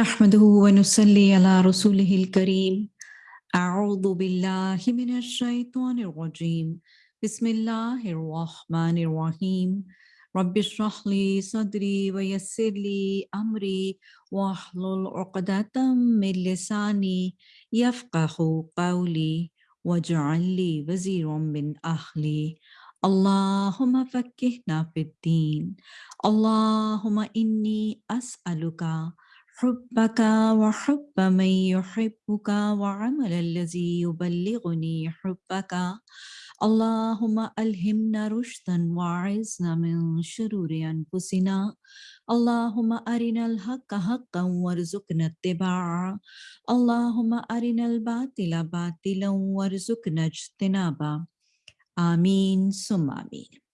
نحمده ونصلي على رسوله الكريم. أعوذ بالله من الشيطان الرجيم. بسم الله الرحمن الرحيم. رب اشرح لي صدري ويسر لي أمري واحلل عقدة من لساني يفقه قولي واجعل لي وزيرا من أهلي. اللهم فكهنا في الدين. اللهم إني أسألك حبك وحب من يحبك وعمل الذي يبلغني حبك. اللهم ألهمنا رشدا وعزنا من شرور أنفسنا. اللهم أرنا الحق حقا وارزقنا اتباعه. اللهم أرنا الباطل باطلا وارزقنا اجتنابه. آمين ثم آمين.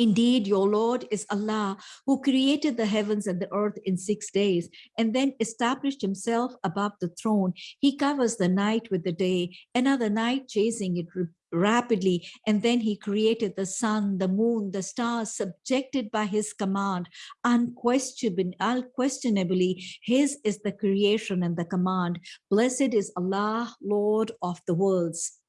Indeed, your Lord is Allah who created the heavens and the earth in six days and then established himself above the throne. He covers the night with the day, another night chasing it rapidly. And then he created the sun, the moon, the stars subjected by his command. Unquestionably, unquestionably, his is the creation and the command. Blessed is Allah, Lord of the worlds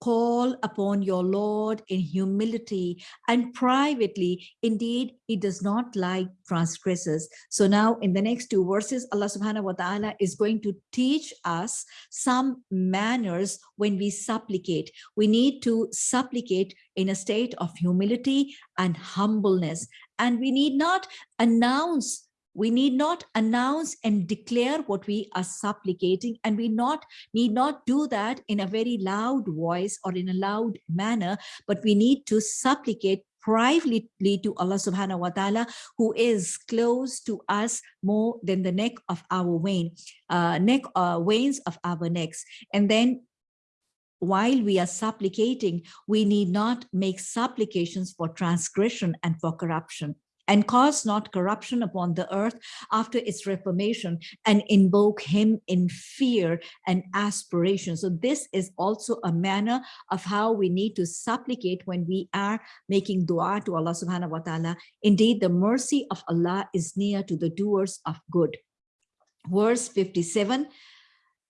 call upon your Lord in humility and privately. Indeed, he does not like transgressors. So now in the next two verses, Allah subhanahu wa ta'ala is going to teach us some manners when we supplicate. We need to supplicate in a state of humility and humbleness. And we need not announce we need not announce and declare what we are supplicating and we not need not do that in a very loud voice or in a loud manner but we need to supplicate privately to Allah subhanahu wa ta'ala who is close to us more than the neck of our vein uh, neck uh, veins of our necks. And then while we are supplicating we need not make supplications for transgression and for corruption and cause not corruption upon the earth after its reformation and invoke him in fear and aspiration. So this is also a manner of how we need to supplicate when we are making dua to Allah subhanahu wa ta'ala. Indeed, the mercy of Allah is near to the doers of good. Verse 57,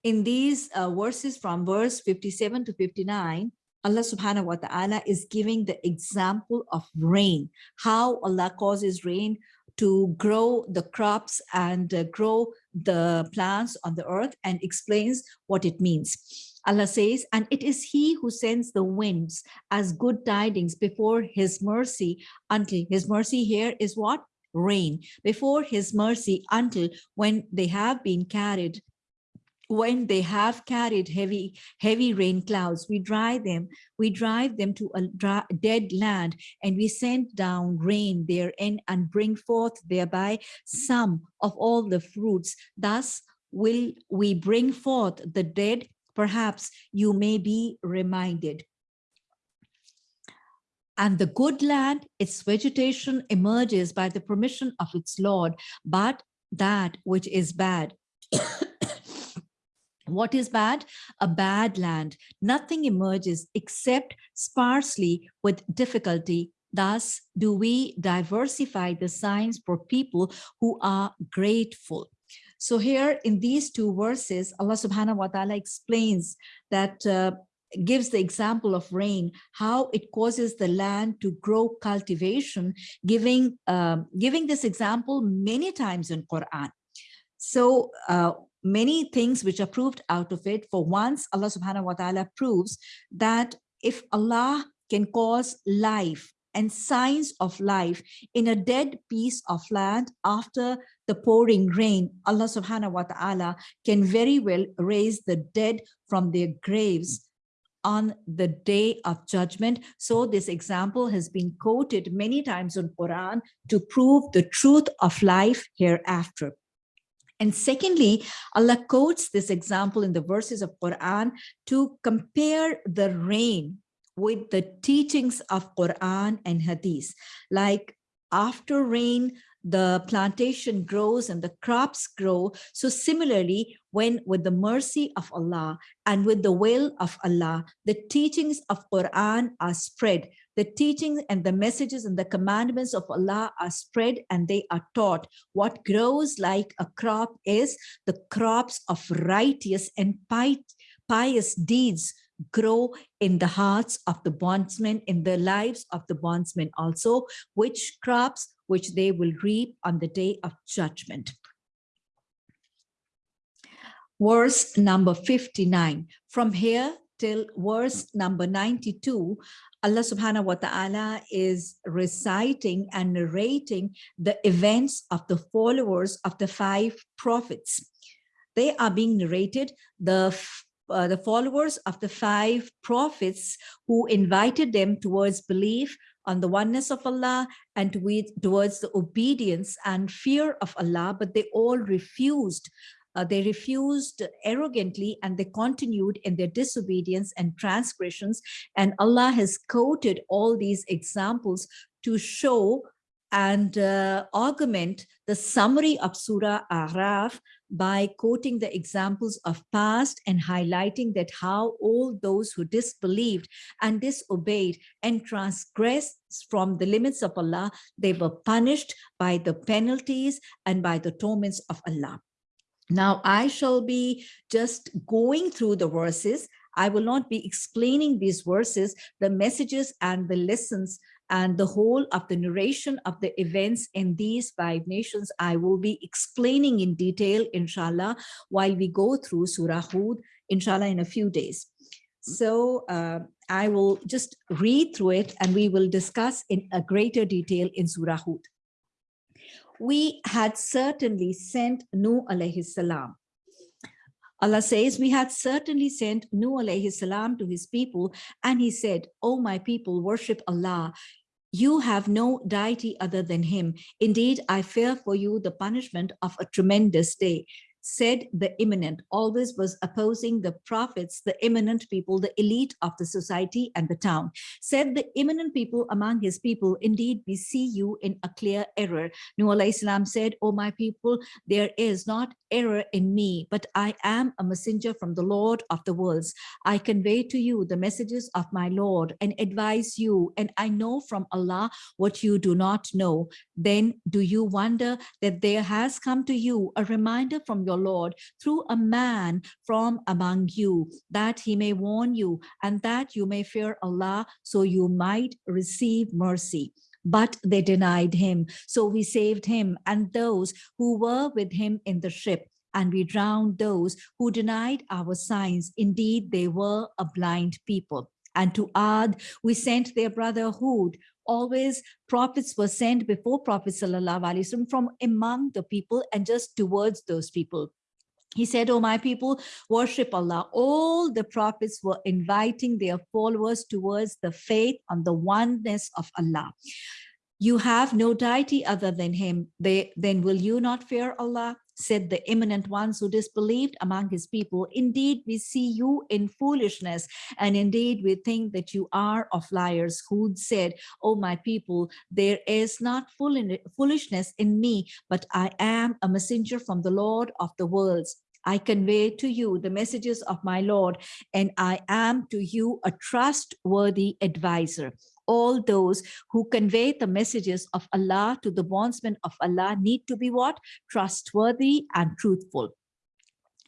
in these uh, verses from verse 57 to 59, Allah subhanahu wa ta'ala is giving the example of rain, how Allah causes rain to grow the crops and uh, grow the plants on the earth and explains what it means. Allah says, and it is he who sends the winds as good tidings before his mercy until his mercy here is what? Rain. Before his mercy until when they have been carried when they have carried heavy heavy rain clouds we dry them we drive them to a dry, dead land and we send down rain therein and bring forth thereby some of all the fruits. Thus will we bring forth the dead. Perhaps you may be reminded. And the good land, its vegetation emerges by the permission of its Lord, but that which is bad what is bad? A bad land. Nothing emerges except sparsely with difficulty. Thus, do we diversify the signs for people who are grateful. So here in these two verses, Allah subhanahu wa ta'ala explains that uh, gives the example of rain, how it causes the land to grow cultivation, giving, uh, giving this example many times in Quran. So uh, many things which are proved out of it. For once, Allah subhanahu wa ta'ala proves that if Allah can cause life and signs of life in a dead piece of land after the pouring rain, Allah subhanahu wa ta'ala can very well raise the dead from their graves on the day of judgment. So this example has been quoted many times in Quran to prove the truth of life hereafter. And secondly, Allah quotes this example in the verses of Quran to compare the rain with the teachings of Quran and Hadith. Like after rain, the plantation grows and the crops grow. So similarly, when with the mercy of Allah and with the will of Allah, the teachings of Quran are spread, The teachings and the messages and the commandments of Allah are spread and they are taught. What grows like a crop is the crops of righteous and pious deeds grow in the hearts of the bondsmen, in the lives of the bondsmen also, which crops which they will reap on the day of judgment. Verse number 59. From here till verse number 92, Allah subhanahu wa ta'ala is reciting and narrating the events of the followers of the five prophets. They are being narrated, the uh, the followers of the five prophets who invited them towards belief on the oneness of Allah and towards the obedience and fear of Allah, but they all refused. Uh, they refused arrogantly and they continued in their disobedience and transgressions. And Allah has quoted all these examples to show and uh, augment the summary of Surah Araf by quoting the examples of past and highlighting that how all those who disbelieved and disobeyed and transgressed from the limits of Allah, they were punished by the penalties and by the torments of Allah. Now I shall be just going through the verses. I will not be explaining these verses, the messages and the lessons and the whole of the narration of the events in these five nations, I will be explaining in detail, inshallah, while we go through Surah Hud, inshallah, in a few days. So uh, I will just read through it and we will discuss in a greater detail in Surah Hud. We had certainly sent Nuh alayhi salam Allah says, we had certainly sent Nuh alayhi salam to his people, and he said, O my people, worship Allah. You have no deity other than him. Indeed, I fear for you the punishment of a tremendous day said the eminent, always was opposing the prophets, the eminent people, the elite of the society and the town. Said the eminent people among his people, indeed, we see you in a clear error. Nuh Islam said, O my people, there is not error in me, but I am a messenger from the Lord of the worlds. I convey to you the messages of my Lord and advise you, and I know from Allah what you do not know. Then do you wonder that there has come to you a reminder from your Lord through a man from among you, that he may warn you and that you may fear Allah so you might receive mercy but they denied him. So we saved him and those who were with him in the ship and we drowned those who denied our signs. Indeed, they were a blind people. And to Ad, we sent their brother Hud. Always prophets were sent before Prophet Sallallahu from among the people and just towards those people. He said, oh, my people, worship Allah. All the prophets were inviting their followers towards the faith on the oneness of Allah. You have no deity other than him. They, then will you not fear Allah? Said the eminent ones who disbelieved among his people. Indeed, we see you in foolishness, and indeed we think that you are of liars. Hud said, Oh, my people, there is not foolishness in me, but I am a messenger from the Lord of the worlds. I convey to you the messages of my Lord, and I am to you a trustworthy advisor all those who convey the messages of Allah to the bondsmen of Allah need to be what? Trustworthy and truthful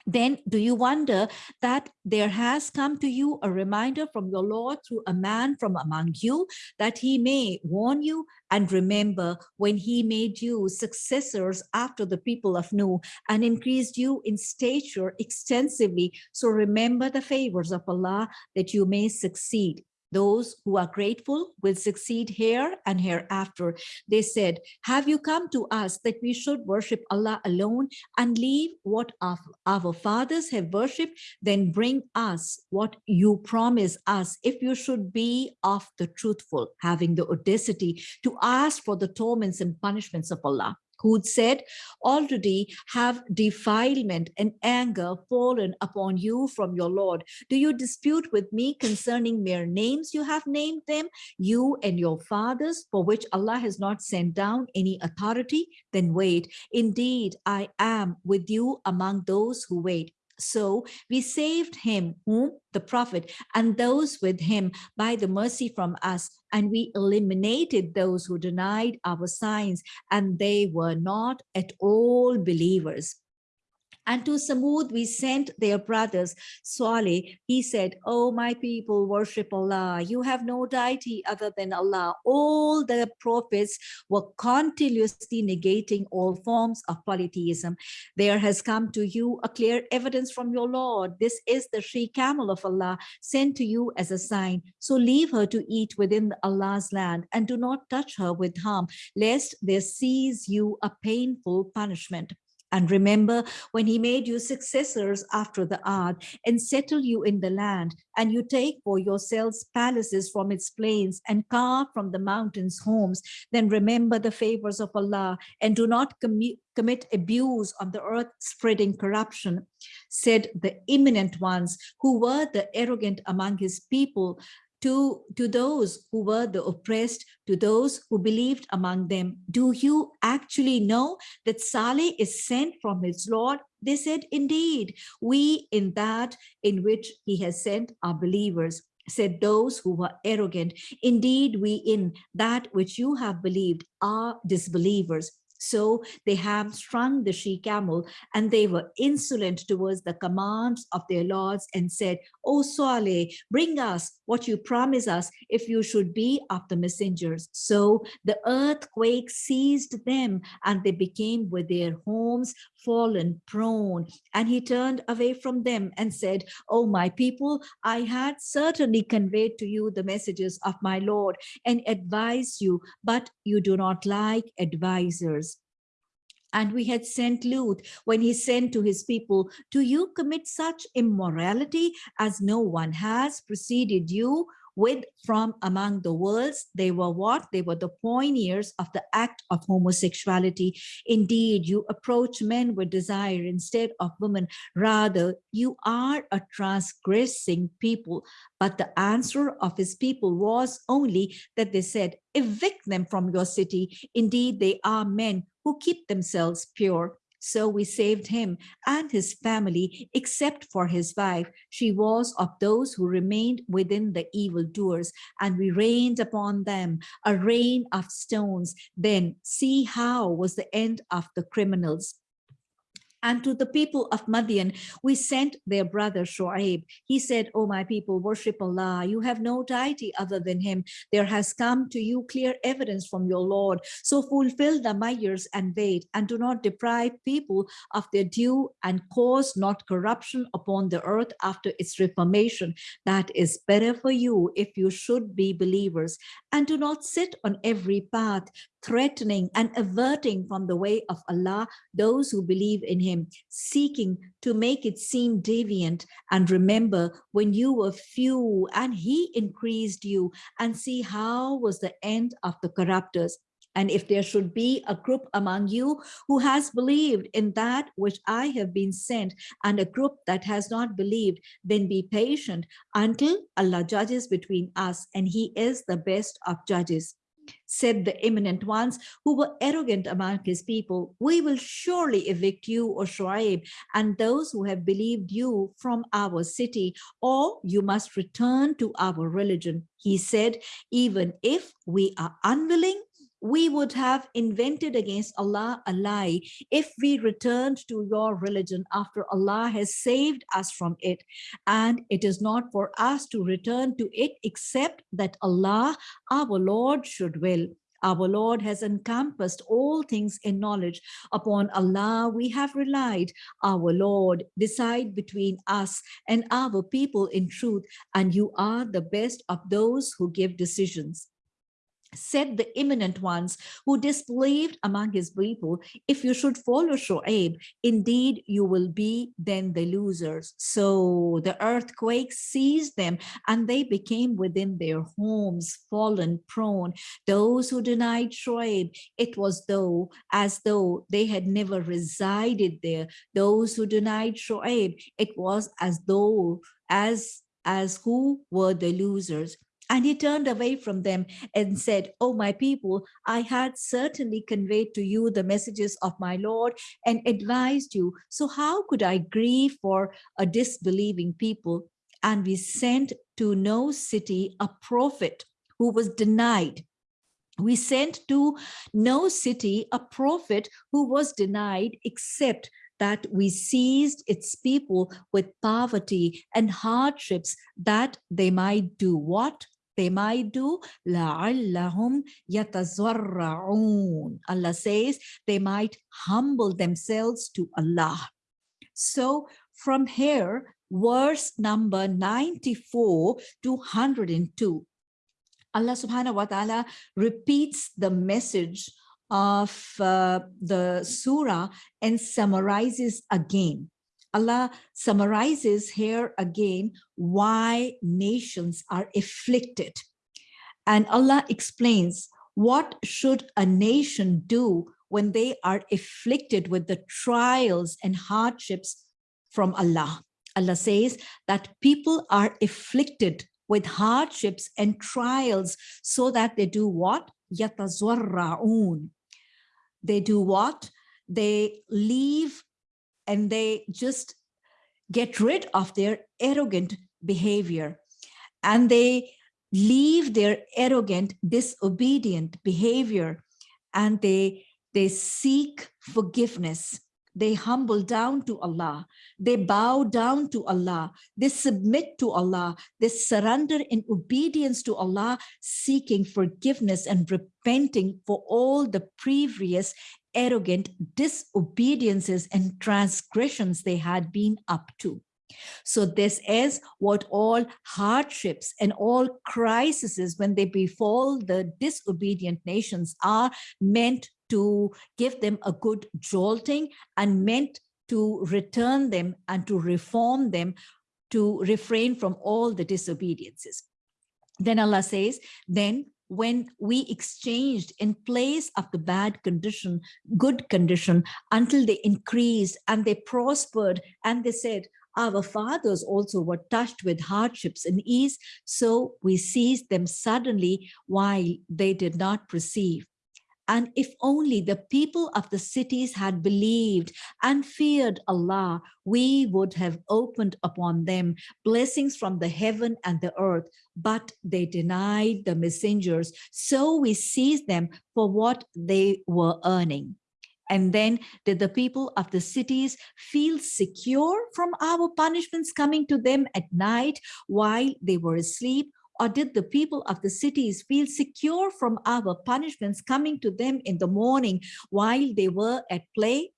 then do you wonder that there has come to you a reminder from your Lord through a man from among you that he may warn you and remember when he made you successors after the people of Nuh and increased you in stature extensively. So remember the favors of Allah that you may succeed. Those who are grateful will succeed here and hereafter. They said, have you come to us that we should worship Allah alone and leave what our fathers have worshipped? Then bring us what you promise us if you should be of the truthful, having the audacity to ask for the torments and punishments of Allah Hud said, already have defilement and anger fallen upon you from your Lord. Do you dispute with me concerning mere names you have named them, you and your fathers, for which Allah has not sent down any authority? Then wait, indeed, I am with you among those who wait. So we saved him, whom? The prophet, and those with him by the mercy from us. And we eliminated those who denied our signs, and they were not at all believers. And to Samud we sent their brothers, Saleh. He said, Oh, my people, worship Allah. You have no deity other than Allah. All the prophets were continuously negating all forms of polytheism. There has come to you a clear evidence from your Lord. This is the she camel of Allah sent to you as a sign. So leave her to eat within Allah's land and do not touch her with harm, lest there seize you a painful punishment. And remember when he made you successors after the Ad and settle you in the land, and you take for yourselves palaces from its plains and carve from the mountains homes, then remember the favors of Allah and do not commit abuse on the earth, spreading corruption, said the eminent ones who were the arrogant among his people to, to those who were the oppressed, to those who believed among them, do you actually know that Saleh is sent from his Lord? They said, indeed, we in that in which he has sent are believers said those who were arrogant. Indeed we in that which you have believed are disbelievers. So they hamstrung the she-camel and they were insolent towards the commands of their lords and said, Oh, o Saleh, bring us what you promise us if you should be of the messengers. So the earthquake seized them and they became with their homes fallen prone. And he turned away from them and said, O my people, I had certainly conveyed to you the messages of my Lord and advised you, but you do not like advisors. And we had sent Lut when he sent to his people, do you commit such immorality as no one has preceded you? With from among the worlds. They were what? They were the pioneers of the act of homosexuality. Indeed, you approach men with desire instead of women. Rather, you are a transgressing people. But the answer of his people was only that they said, evict them from your city. Indeed, they are men who keep themselves pure. So we saved him and his family, except for his wife. She was of those who remained within the evildoers, and we rained upon them a rain of stones. Then see how was the end of the criminals. And to the people of Madian, we sent their brother Shoaib. He said, O my people, worship Allah. You have no deity other than him. There has come to you clear evidence from your Lord. So fulfill the mayors and weight, and do not deprive people of their due and cause not corruption upon the earth after its reformation. That is better for you if you should be believers. And do not sit on every path threatening and averting from the way of Allah those who believe in him, seeking to make it seem deviant. And remember when you were few and he increased you and see how was the end of the corruptors. And if there should be a group among you who has believed in that which I have been sent and a group that has not believed, then be patient until Allah judges between us and he is the best of judges said the eminent ones who were arrogant among his people, we will surely evict you, or Shuaib, and those who have believed you from our city, or you must return to our religion. He said, even if we are unwilling, we would have invented against Allah a lie if we returned to your religion after Allah has saved us from it. And it is not for us to return to it except that Allah, our Lord, should will. Our Lord has encompassed all things in knowledge. Upon Allah we have relied. Our Lord, decide between us and our people in truth, and you are the best of those who give decisions said the eminent ones who disbelieved among his people, if you should follow Shoaib, indeed you will be then the losers. So the earthquake seized them and they became within their homes, fallen prone. Those who denied Shoaib, it was though as though they had never resided there. Those who denied Shoaib, it was as though as as who were the losers And he turned away from them and said, Oh, my people, I had certainly conveyed to you the messages of my Lord and advised you. So how could I grieve for a disbelieving people? And we sent to no city a prophet who was denied. We sent to no city a prophet who was denied except that we seized its people with poverty and hardships that they might do what? They might do لَعَلَّهُمْ يَتَضَرَّعُونَ Allah says they might humble themselves to Allah. So from here, verse number 94 to 102, Allah subhanahu wa ta'ala repeats the message of uh, the surah and summarizes again. Allah summarizes here again why nations are afflicted. And Allah explains what should a nation do when they are afflicted with the trials and hardships from Allah. Allah says that people are afflicted with hardships and trials so that they do what? They do what? They leave and they just get rid of their arrogant behavior. And they leave their arrogant disobedient behavior. And they they seek forgiveness. They humble down to Allah, they bow down to Allah, they submit to Allah, they surrender in obedience to Allah, seeking forgiveness and repenting for all the previous arrogant disobediences and transgressions they had been up to. So this is what all hardships and all crises when they befall the disobedient nations are meant to give them a good jolting and meant to return them and to reform them to refrain from all the disobediences. Then Allah says, then when we exchanged in place of the bad condition, good condition, until they increased and they prospered and they said, our fathers also were touched with hardships and ease, so we seized them suddenly while they did not perceive. And if only the people of the cities had believed and feared Allah, we would have opened upon them blessings from the heaven and the earth, but they denied the messengers. So we seized them for what they were earning. And then did the people of the cities feel secure from our punishments coming to them at night while they were asleep? Or did the people of the cities feel secure from our punishments coming to them in the morning while they were at play?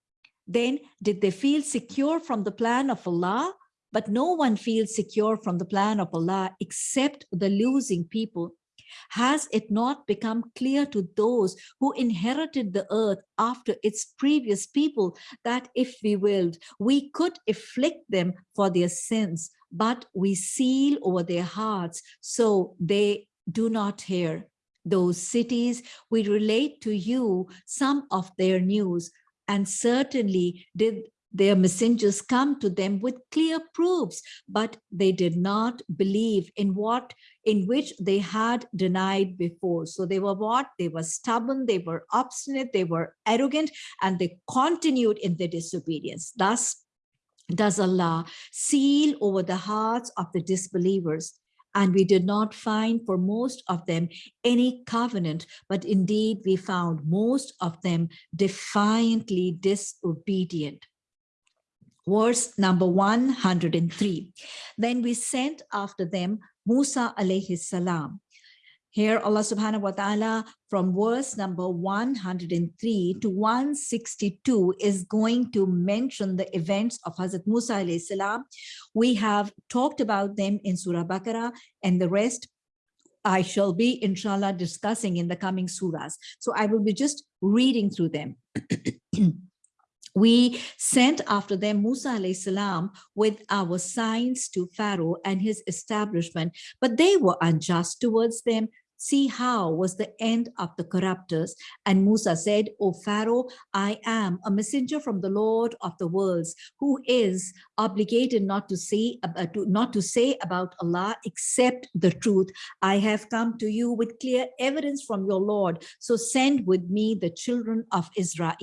Then did they feel secure from the plan of Allah? But no one feels secure from the plan of Allah except the losing people. Has it not become clear to those who inherited the earth after its previous people that if we willed, we could afflict them for their sins, but we seal over their hearts so they do not hear. Those cities, we relate to you some of their news, and certainly did their messengers come to them with clear proofs, but they did not believe in what in which they had denied before. So they were what? They were stubborn, they were obstinate, they were arrogant, and they continued in their disobedience. Thus, does Allah seal over the hearts of the disbelievers. And we did not find for most of them any covenant, but indeed we found most of them defiantly disobedient verse number 103. Then we sent after them Musa alayhi salam. Here Allah subhanahu wa ta'ala from verse number 103 to 162 is going to mention the events of Hazrat Musa alayhi salam. We have talked about them in Surah Baqarah and the rest I shall be inshallah discussing in the coming surahs. So I will be just reading through them. we sent after them Musa salam with our signs to Pharaoh and his establishment, but they were unjust towards them. See how was the end of the corruptors. And Musa said, O Pharaoh, I am a messenger from the Lord of the worlds, who is obligated not to say, uh, to, not to say about Allah except the truth. I have come to you with clear evidence from your Lord. So send with me the children of Israel.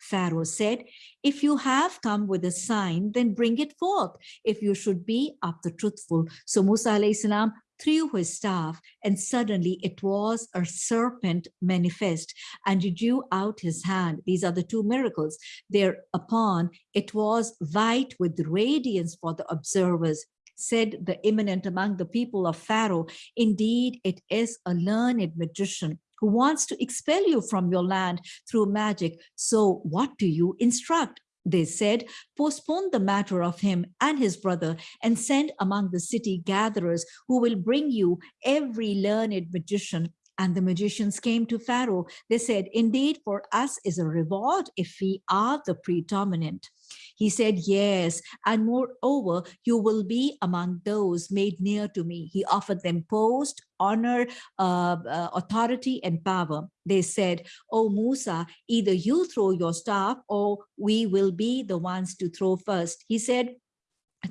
Pharaoh said, if you have come with a sign, then bring it forth, if you should be of the truthful. So Musa alayhi salam threw his staff, and suddenly it was a serpent manifest, and he drew out his hand. These are the two miracles. Thereupon it was white with radiance for the observers. Said the eminent among the people of Pharaoh, indeed it is a learned magician who wants to expel you from your land through magic. So what do you instruct? They said, postpone the matter of him and his brother and send among the city gatherers who will bring you every learned magician and the magicians came to Pharaoh. They said, indeed, for us is a reward if we are the predominant. He said, yes, and moreover, you will be among those made near to me. He offered them post, honor, uh, uh, authority, and power. They said, oh, Musa, either you throw your staff or we will be the ones to throw first. He said,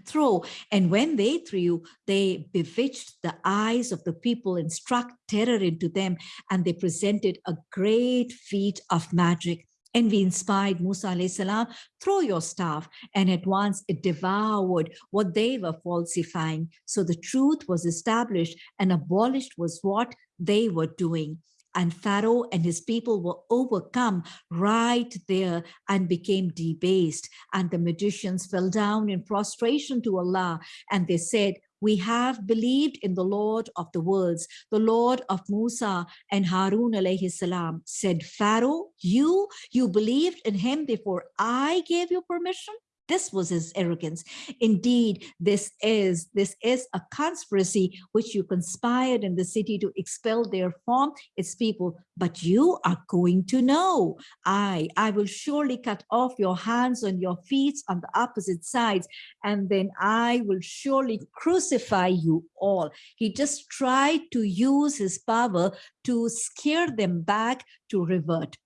throw and when they threw they bewitched the eyes of the people and struck terror into them and they presented a great feat of magic and we inspired Musa salam, throw your staff. And at once it devoured what they were falsifying. So the truth was established and abolished was what they were doing. And Pharaoh and his people were overcome right there and became debased. And the magicians fell down in prostration to Allah. And they said, we have believed in the Lord of the worlds, the Lord of Musa and Harun alayhi salam. Said Pharaoh, you, you believed in him before I gave you permission? This was his arrogance. Indeed, this is this is a conspiracy which you conspired in the city to expel their form, its people. But you are going to know. I, I will surely cut off your hands and your feet on the opposite sides, and then I will surely crucify you all. He just tried to use his power to scare them back to revert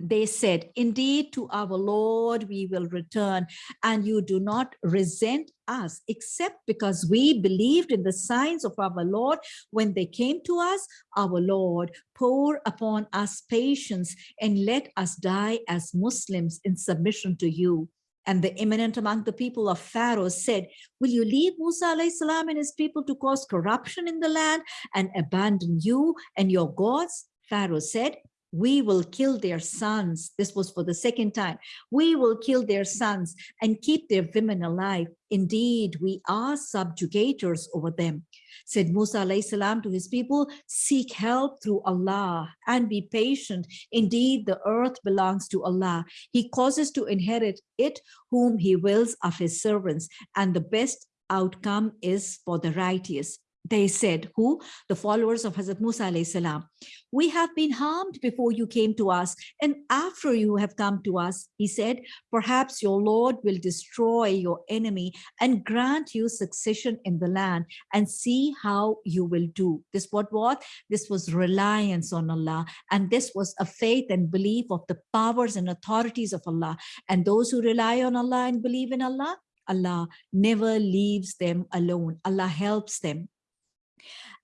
they said, indeed, to our Lord we will return, and you do not resent us, except because we believed in the signs of our Lord when they came to us, our Lord, pour upon us patience and let us die as Muslims in submission to you. And the eminent among the people of Pharaoh said, will you leave Musa salam and his people to cause corruption in the land and abandon you and your gods? Pharaoh said, we will kill their sons. This was for the second time. We will kill their sons and keep their women alive. Indeed, we are subjugators over them. Said Musa salam to his people, seek help through Allah and be patient. Indeed, the earth belongs to Allah. He causes to inherit it whom he wills of his servants. And the best outcome is for the righteous. They said, who? The followers of Hazrat Musa salam. We have been harmed before you came to us, and after you have come to us, he said, perhaps your Lord will destroy your enemy and grant you succession in the land and see how you will do. This what what? This was reliance on Allah, and this was a faith and belief of the powers and authorities of Allah. And those who rely on Allah and believe in Allah, Allah never leaves them alone. Allah helps them.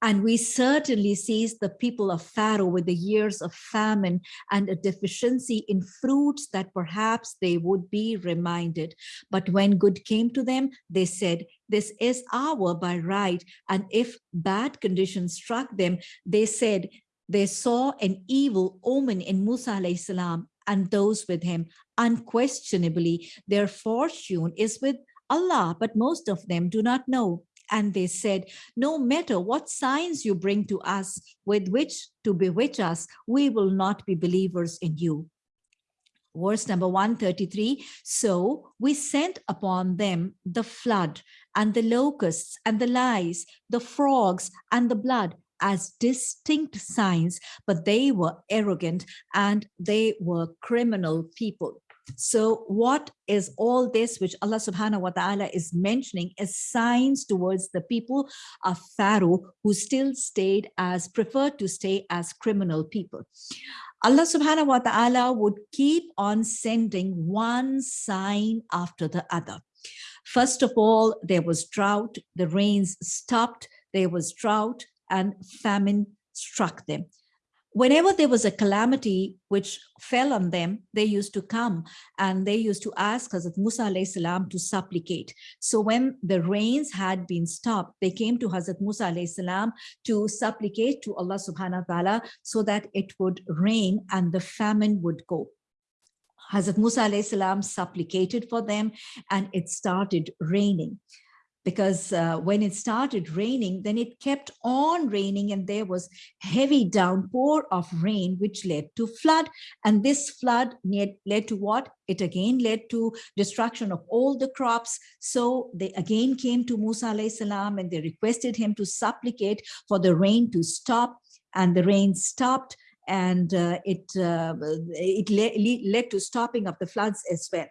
And we certainly seized the people of Pharaoh with the years of famine and a deficiency in fruits that perhaps they would be reminded. But when good came to them, they said, this is our by right. And if bad conditions struck them, they said, they saw an evil omen in Musa salam and those with him. Unquestionably, their fortune is with Allah, but most of them do not know. And they said, no matter what signs you bring to us with which to bewitch us, we will not be believers in you. Verse number 133, so we sent upon them the flood and the locusts and the lice, the frogs and the blood as distinct signs, but they were arrogant and they were criminal people. So what is all this which Allah subhanahu wa ta'ala is mentioning as signs towards the people of Pharaoh who still stayed as preferred to stay as criminal people. Allah subhanahu wa ta'ala would keep on sending one sign after the other. First of all, there was drought, the rains stopped, there was drought and famine struck them whenever there was a calamity which fell on them, they used to come and they used to ask Hazrat Musa salam to supplicate. So when the rains had been stopped, they came to Hazrat Musa salam to supplicate to Allah subhanahu wa ta'ala so that it would rain and the famine would go. Hazrat Musa salam supplicated for them and it started raining because uh, when it started raining, then it kept on raining and there was heavy downpour of rain, which led to flood. And this flood led to what? It again led to destruction of all the crops. So they again came to Musa salam and they requested him to supplicate for the rain to stop and the rain stopped and uh, it uh, it le led to stopping of the floods as well.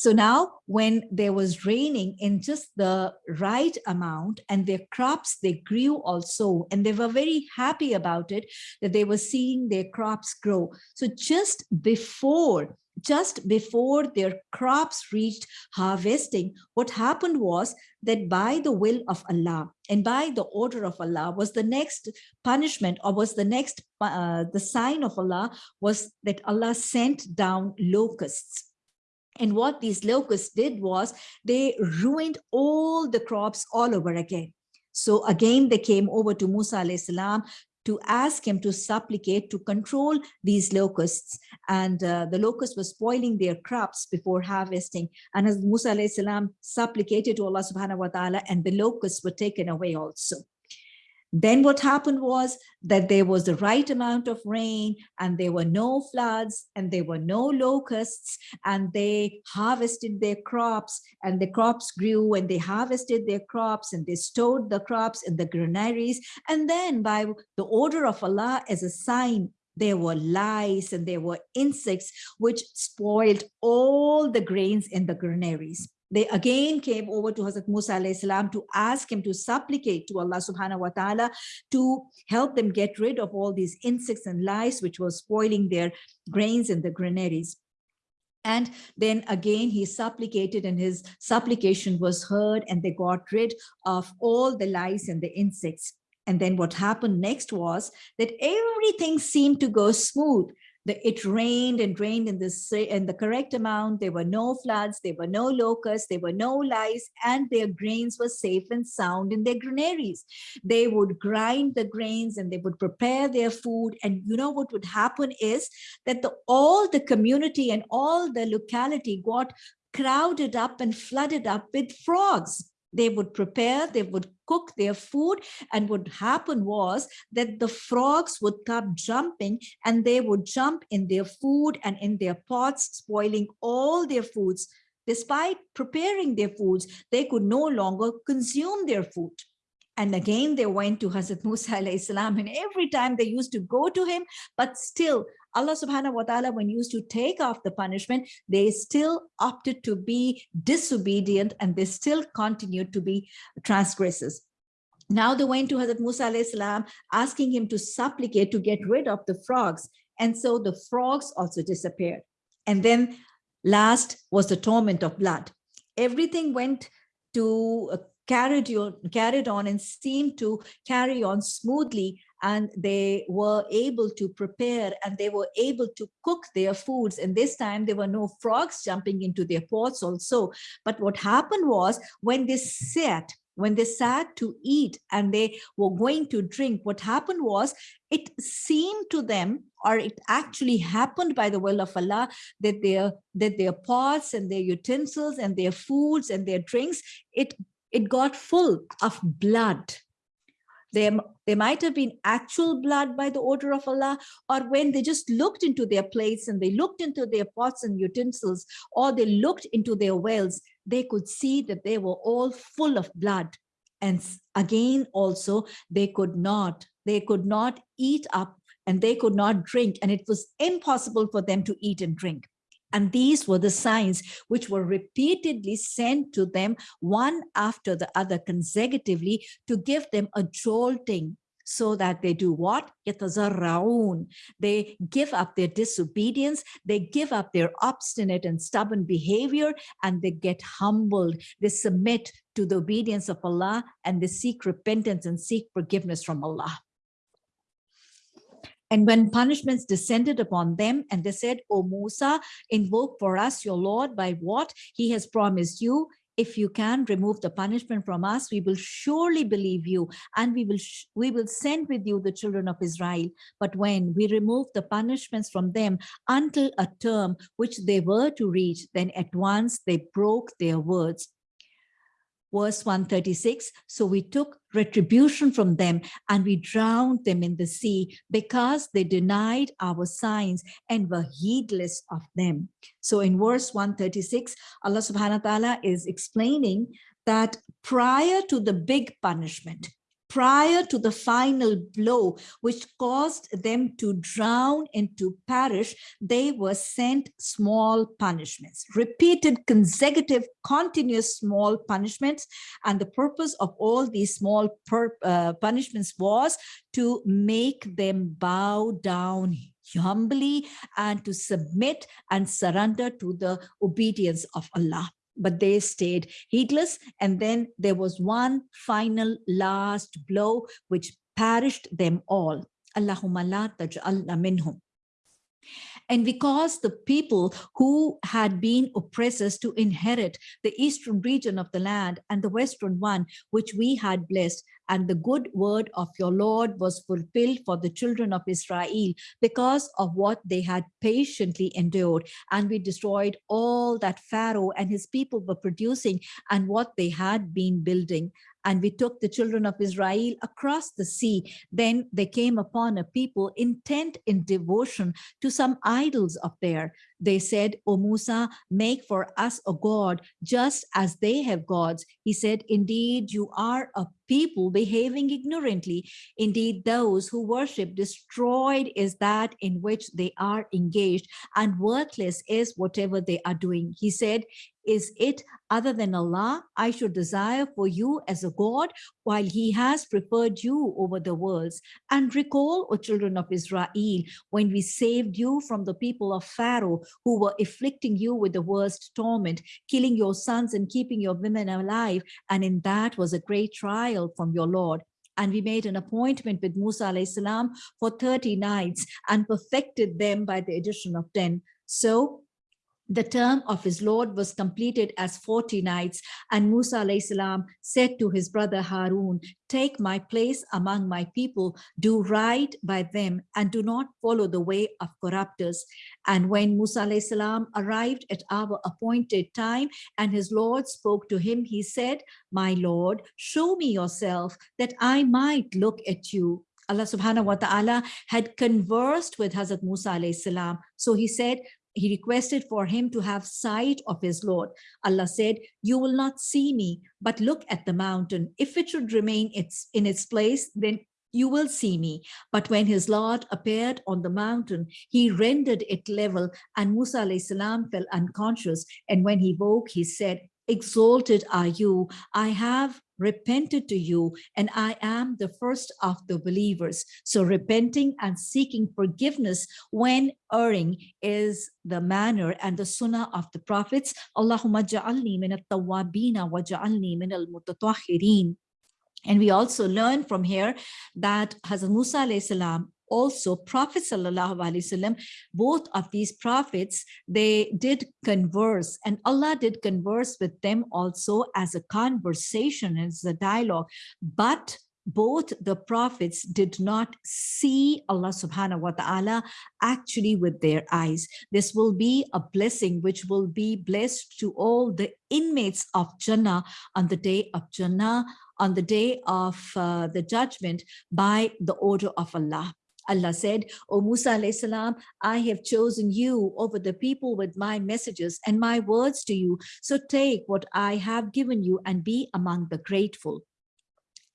So now when there was raining in just the right amount and their crops, they grew also, and they were very happy about it, that they were seeing their crops grow. So just before just before their crops reached harvesting, what happened was that by the will of Allah and by the order of Allah was the next punishment or was the next, uh, the sign of Allah was that Allah sent down locusts and what these locusts did was they ruined all the crops all over again. So again, they came over to Musa alayhi salam to ask him to supplicate to control these locusts. And uh, the locusts were spoiling their crops before harvesting. And as Musa salam supplicated to Allah subhanahu wa ta'ala and the locusts were taken away also. Then what happened was that there was the right amount of rain and there were no floods and there were no locusts and they harvested their crops and the crops grew and they harvested their crops and they stored the crops in the granaries. And then by the order of Allah as a sign there were lice and there were insects which spoiled all the grains in the granaries they again came over to Hazrat Musa salam to ask him to supplicate to Allah subhanahu wa ta'ala to help them get rid of all these insects and lice which was spoiling their grains in the granaries. And then again, he supplicated and his supplication was heard and they got rid of all the lice and the insects. And then what happened next was that everything seemed to go smooth the, it rained and rained in the, in the correct amount. There were no floods, there were no locusts, there were no lice, and their grains were safe and sound in their granaries. They would grind the grains and they would prepare their food. And you know what would happen is that the, all the community and all the locality got crowded up and flooded up with frogs they would prepare, they would cook their food and what happened was that the frogs would come jumping and they would jump in their food and in their pots, spoiling all their foods. Despite preparing their foods, they could no longer consume their food. And again, they went to Hazrat Musa salam, and every time they used to go to him, but still Allah subhanahu wa ta'ala, when used to take off the punishment, they still opted to be disobedient and they still continued to be transgressors. Now they went to Hazrat Musa salam, asking him to supplicate to get rid of the frogs. And so the frogs also disappeared. And then last was the torment of blood. Everything went to uh, carried on, carried on and seemed to carry on smoothly and they were able to prepare and they were able to cook their foods and this time there were no frogs jumping into their pots also but what happened was when they sat when they sat to eat and they were going to drink, what happened was it seemed to them, or it actually happened by the will of Allah, that their, that their pots and their utensils and their foods and their drinks, it it got full of blood. There, there might have been actual blood by the order of Allah, or when they just looked into their plates and they looked into their pots and utensils, or they looked into their wells, they could see that they were all full of blood. And again, also, they could not, they could not eat up and they could not drink, and it was impossible for them to eat and drink. And these were the signs which were repeatedly sent to them one after the other consecutively to give them a jolting so that they do what? يتضرعون. They give up their disobedience, they give up their obstinate and stubborn behavior, and they get humbled. They submit to the obedience of Allah and they seek repentance and seek forgiveness from Allah. And when punishments descended upon them, and they said, O Musa, invoke for us your Lord by what he has promised you. If you can remove the punishment from us, we will surely believe you, and we will we will send with you the children of Israel. But when we remove the punishments from them until a term which they were to reach, then at once they broke their words verse 136 so we took retribution from them and we drowned them in the sea because they denied our signs and were heedless of them. So in verse 136 allah subhanahu wa ta'ala is explaining that prior to the big punishment prior to the final blow, which caused them to drown and to perish, they were sent small punishments, repeated consecutive continuous small punishments. And the purpose of all these small uh, punishments was to make them bow down humbly and to submit and surrender to the obedience of Allah but they stayed heedless. And then there was one final last blow, which perished them all. Allahumma la taj'alna minhum. And because the people who had been oppressors to inherit the eastern region of the land and the western one, which we had blessed, and the good word of your Lord was fulfilled for the children of Israel because of what they had patiently endured. And we destroyed all that Pharaoh and his people were producing and what they had been building and we took the children of Israel across the sea. Then they came upon a people intent in devotion to some idols of theirs. They said, O Musa, make for us a God just as they have gods. He said, indeed, you are a people behaving ignorantly. Indeed, those who worship destroyed is that in which they are engaged and worthless is whatever they are doing. He said, is it other than Allah I should desire for you as a God while he has preferred you over the worlds? And recall, O children of Israel, when we saved you from the people of Pharaoh who were afflicting you with the worst torment, killing your sons and keeping your women alive. And in that was a great trial from your Lord and we made an appointment with Musa salam for 30 nights and perfected them by the addition of 10. So the term of his Lord was completed as 40 nights and Musa salam said to his brother Harun, take my place among my people, do right by them and do not follow the way of corruptors. And when Musa salam arrived at our appointed time and his Lord spoke to him, he said, my Lord, show me yourself that I might look at you. Allah subhanahu wa ta'ala had conversed with Hazrat Musa alayhi salam. So he said, he requested for him to have sight of his Lord. Allah said, you will not see me, but look at the mountain. If it should remain its, in its place, then you will see me. But when his Lord appeared on the mountain, he rendered it level and Musa salam fell unconscious. And when he woke, he said, exalted are you. I have repented to you and I am the first of the believers. So repenting and seeking forgiveness when erring is the manner and the sunnah of the prophets. Allahumma ja'alni min at-tawwabina wa ja'alni min al-mutatahhirin. And we also learn from here that Hazrat Musa salam also prophet wasallam both of these prophets they did converse and allah did converse with them also as a conversation as a dialogue but both the prophets did not see Allah subhanahu wa ta'ala actually with their eyes. This will be a blessing which will be blessed to all the inmates of Jannah on the day of Jannah, on the day of uh, the judgment by the order of Allah. Allah said, O Musa salam, I have chosen you over the people with my messages and my words to you. So take what I have given you and be among the grateful.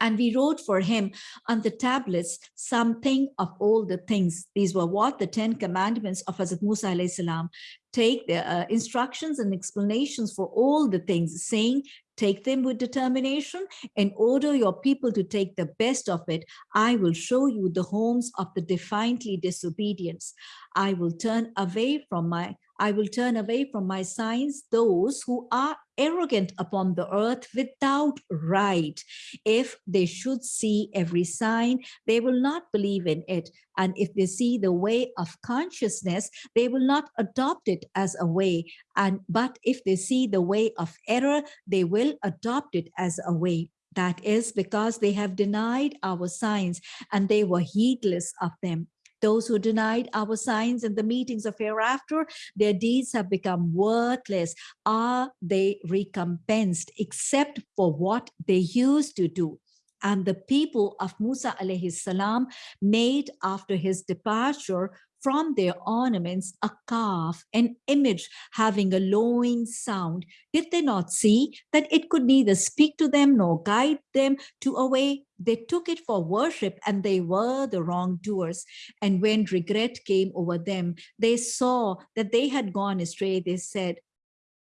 And we wrote for him on the tablets something of all the things. These were what the 10 commandments of Hazrat Musa salam. Take the uh, instructions and explanations for all the things, saying, take them with determination and order your people to take the best of it. I will show you the homes of the defiantly disobedience. I will turn away from my I will turn away from my signs those who are arrogant upon the earth without right. If they should see every sign, they will not believe in it. And if they see the way of consciousness, they will not adopt it as a way. And but if they see the way of error, they will adopt it as a way. That is because they have denied our signs and they were heedless of them. Those who denied our signs in the meetings of hereafter, their deeds have become worthless. Are they recompensed except for what they used to do? And the people of Musa alayhi salam made after his departure from their ornaments a calf, an image having a lowing sound. Did they not see that it could neither speak to them nor guide them to a way? They took it for worship and they were the wrongdoers. And when regret came over them, they saw that they had gone astray. They said,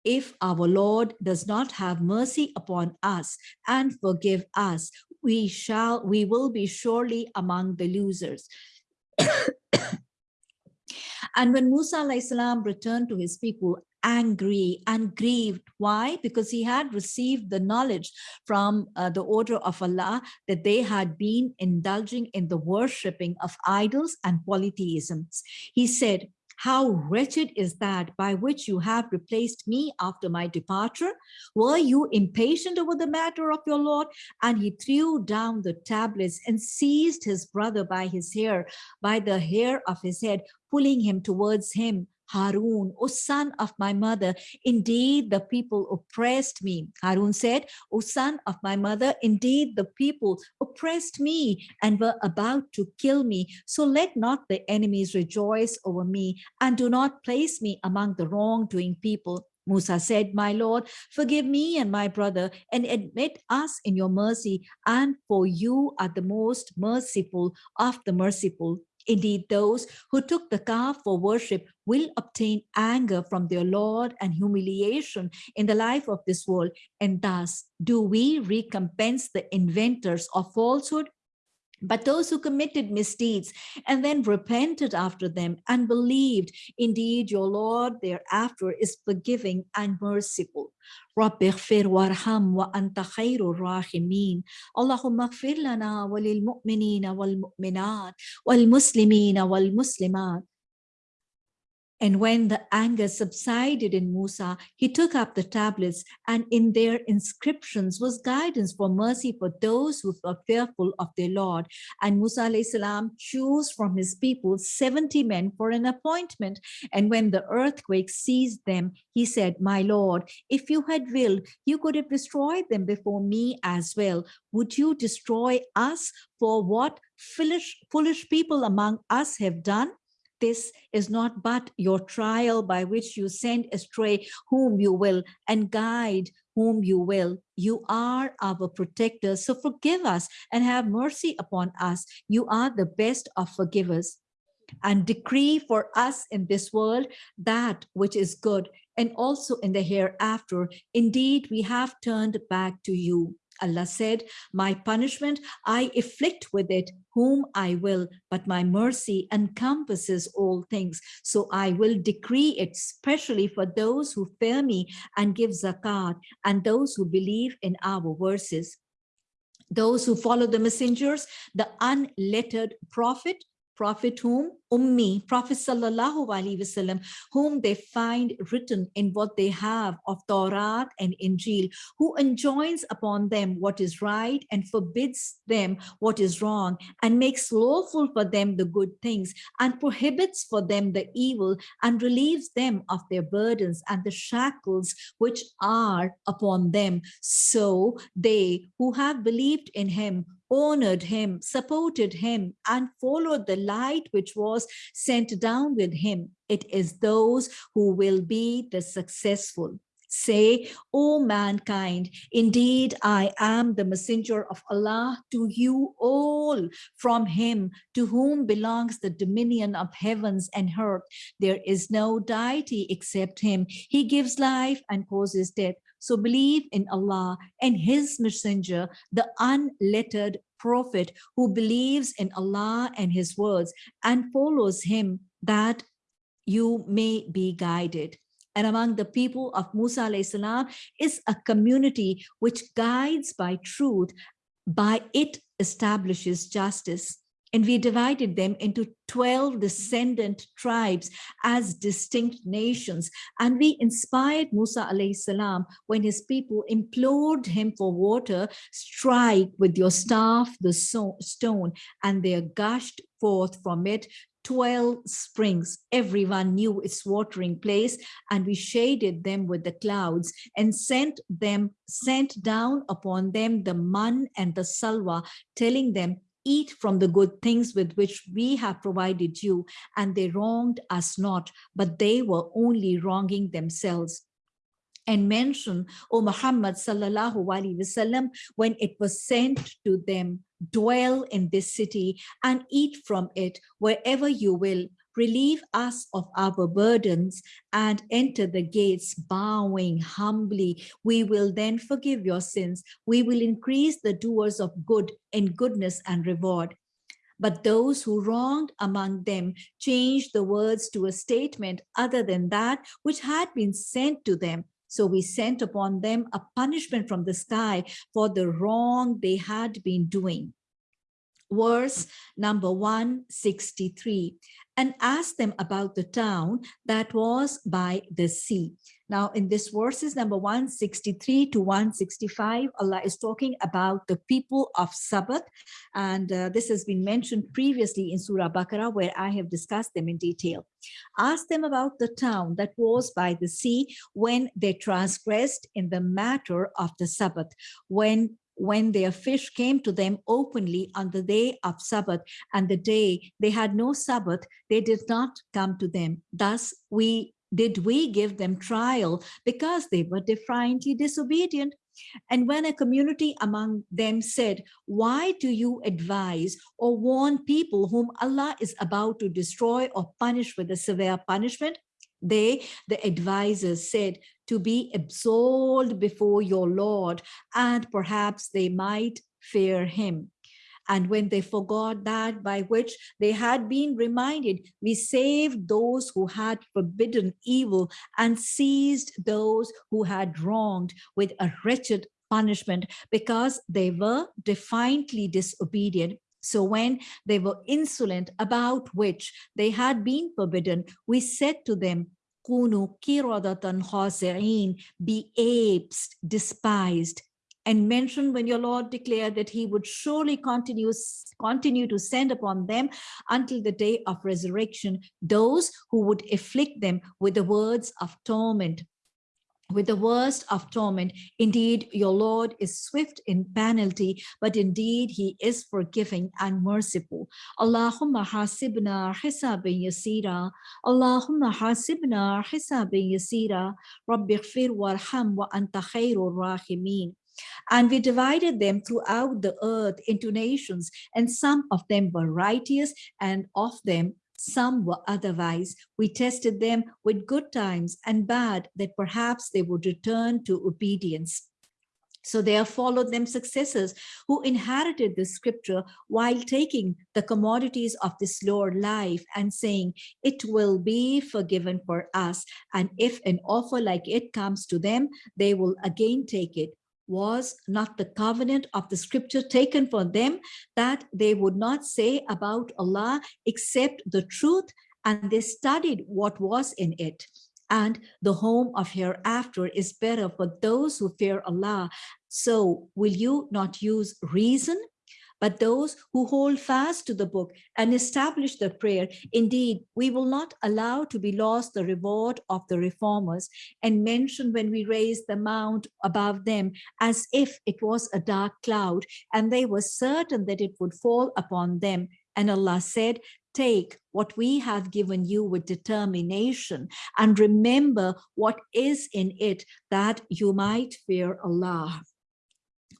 if our Lord does not have mercy upon us and forgive us, we shall, we will be surely among the losers. And when Musa returned to his people angry and grieved. Why? Because he had received the knowledge from uh, the order of Allah that they had been indulging in the worshipping of idols and polytheisms. He said, how wretched is that by which you have replaced me after my departure? Were you impatient over the matter of your Lord? And he threw down the tablets and seized his brother by his hair, by the hair of his head, pulling him towards him. Harun, O son of my mother, indeed the people oppressed me. Harun said, O son of my mother, indeed the people oppressed me and were about to kill me. So let not the enemies rejoice over me and do not place me among the wrongdoing people. Musa said, My Lord, forgive me and my brother and admit us in your mercy, and for you are the most merciful of the merciful. Indeed, those who took the calf for worship will obtain anger from their Lord and humiliation in the life of this world. And thus, do we recompense the inventors of falsehood but those who committed misdeeds and then repented after them and believed, indeed, your Lord thereafter is forgiving and merciful. رب اغفر وارحم وأنت خير الراحمين اللهم اغفر لنا وللمؤمنين والمؤمنات والمسلمين والمسلمات and when the anger subsided in Musa, he took up the tablets and in their inscriptions was guidance for mercy for those who were fearful of their Lord. And Musa salam chose from his people 70 men for an appointment. And when the earthquake seized them, he said, my Lord, if you had willed, you could have destroyed them before me as well. Would you destroy us for what foolish, foolish people among us have done? This is not but your trial by which you send astray whom you will and guide whom you will. You are our protector, so forgive us and have mercy upon us. You are the best of forgivers. And decree for us in this world that which is good, and also in the hereafter. Indeed, we have turned back to you. Allah said, my punishment, I afflict with it whom I will, but my mercy encompasses all things. So I will decree it specially for those who fear me and give zakat and those who believe in our verses. Those who follow the messengers, the unlettered prophet, prophet whom Ummi, Prophet Sallallahu Alaihi Wasallam, whom they find written in what they have of Torah and Injil, who enjoins upon them what is right and forbids them what is wrong, and makes lawful for them the good things, and prohibits for them the evil, and relieves them of their burdens and the shackles which are upon them. So they who have believed in him honored him, supported him, and followed the light which was sent down with him. It is those who will be the successful. Say, O mankind, indeed I am the messenger of Allah to you all. From him to whom belongs the dominion of heavens and earth. There is no deity except him. He gives life and causes death. So believe in Allah and his messenger, the unlettered prophet who believes in Allah and his words and follows him that you may be guided and among the people of Musa salam is a community which guides by truth, by it establishes justice. And we divided them into 12 descendant tribes as distinct nations. And we inspired Musa salam when his people implored him for water, strike with your staff the stone, and there gushed forth from it 12 springs. Everyone knew its watering place and we shaded them with the clouds and sent them, sent down upon them the man and the salwa, telling them, eat from the good things with which we have provided you. And they wronged us not, but they were only wronging themselves and mention, O Muhammad sallallahu alaihi wasallam, when it was sent to them, dwell in this city and eat from it wherever you will. Relieve us of our burdens and enter the gates bowing humbly. We will then forgive your sins. We will increase the doers of good in goodness and reward. But those who wronged among them changed the words to a statement other than that which had been sent to them so we sent upon them a punishment from the sky for the wrong they had been doing. Verse number 163, and asked them about the town that was by the sea. Now, in this verses number 163 to 165, Allah is talking about the people of Sabbath. And uh, this has been mentioned previously in Surah Baqarah, where I have discussed them in detail. Ask them about the town that was by the sea when they transgressed in the matter of the Sabbath, when when their fish came to them openly on the day of Sabbath and the day they had no Sabbath, they did not come to them. Thus, we did we give them trial because they were defiantly disobedient? And when a community among them said, why do you advise or warn people whom Allah is about to destroy or punish with a severe punishment? They, the advisors said, to be absolved before your Lord, and perhaps they might fear him. And when they forgot that by which they had been reminded, we saved those who had forbidden evil and seized those who had wronged with a wretched punishment because they were defiantly disobedient. So when they were insolent about which they had been forbidden, we said to them, Kunu kiradatan khasi'in, be apes, despised, and mentioned when your Lord declared that he would surely continue, continue to send upon them until the day of resurrection those who would afflict them with the words of torment with the worst of torment. Indeed, your Lord is swift in penalty, but indeed he is forgiving and merciful. Allahumma hasibna hisabin yasira. Allahumma hasibna hisabin yasira. Rabbi khfir warham wa anta khairur rahimin. And we divided them throughout the earth into nations, and some of them were righteous, and of them some were otherwise. We tested them with good times and bad, that perhaps they would return to obedience. So there followed them successors who inherited the scripture while taking the commodities of this lower life and saying, it will be forgiven for us. And if an offer like it comes to them, they will again take it was not the covenant of the scripture taken for them that they would not say about Allah except the truth and they studied what was in it and the home of hereafter is better for those who fear Allah. So will you not use reason but those who hold fast to the book and establish the prayer, indeed, we will not allow to be lost the reward of the reformers and mention when we raised the mount above them as if it was a dark cloud and they were certain that it would fall upon them. And Allah said, take what we have given you with determination and remember what is in it that you might fear Allah.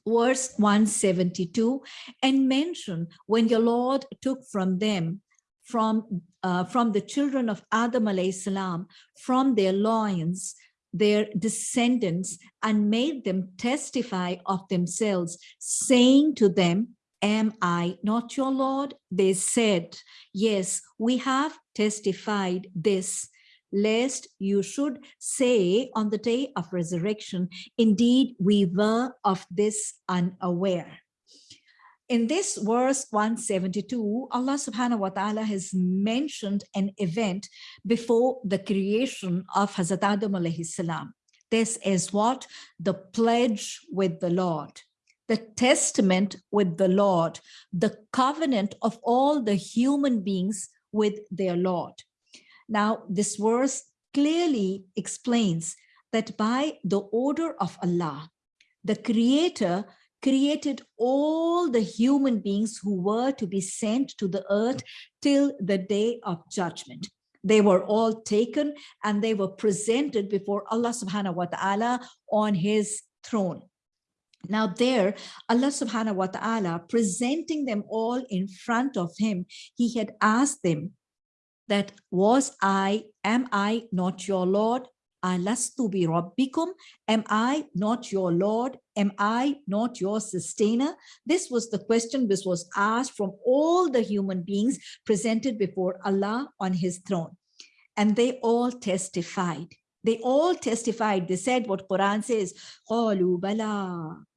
Verse 172 and mention when your Lord took from them from uh, from the children of Adam alayhi salam, from their loins, their descendants, and made them testify of themselves, saying to them, Am I not your Lord? They said, Yes, we have testified this, lest you should say on the day of resurrection, Indeed, we were of this unaware in this verse 172, Allah subhanahu wa ta'ala has mentioned an event before the creation of Hazrat Adam alayhi salam. This is what? The pledge with the Lord, the testament with the Lord, the covenant of all the human beings with their Lord. Now, this verse clearly explains that by the order of Allah, the creator created all the human beings who were to be sent to the earth till the day of judgment. They were all taken and they were presented before Allah subhanahu wa ta'ala on his throne. Now there, Allah subhanahu wa ta'ala, presenting them all in front of him, he had asked them that was I, am I not your Lord? Alastu bi rabbikum? Am I not your Lord? Am I not your sustainer? This was the question which was asked from all the human beings presented before Allah on his throne. And they all testified. They all testified. They said what Quran says,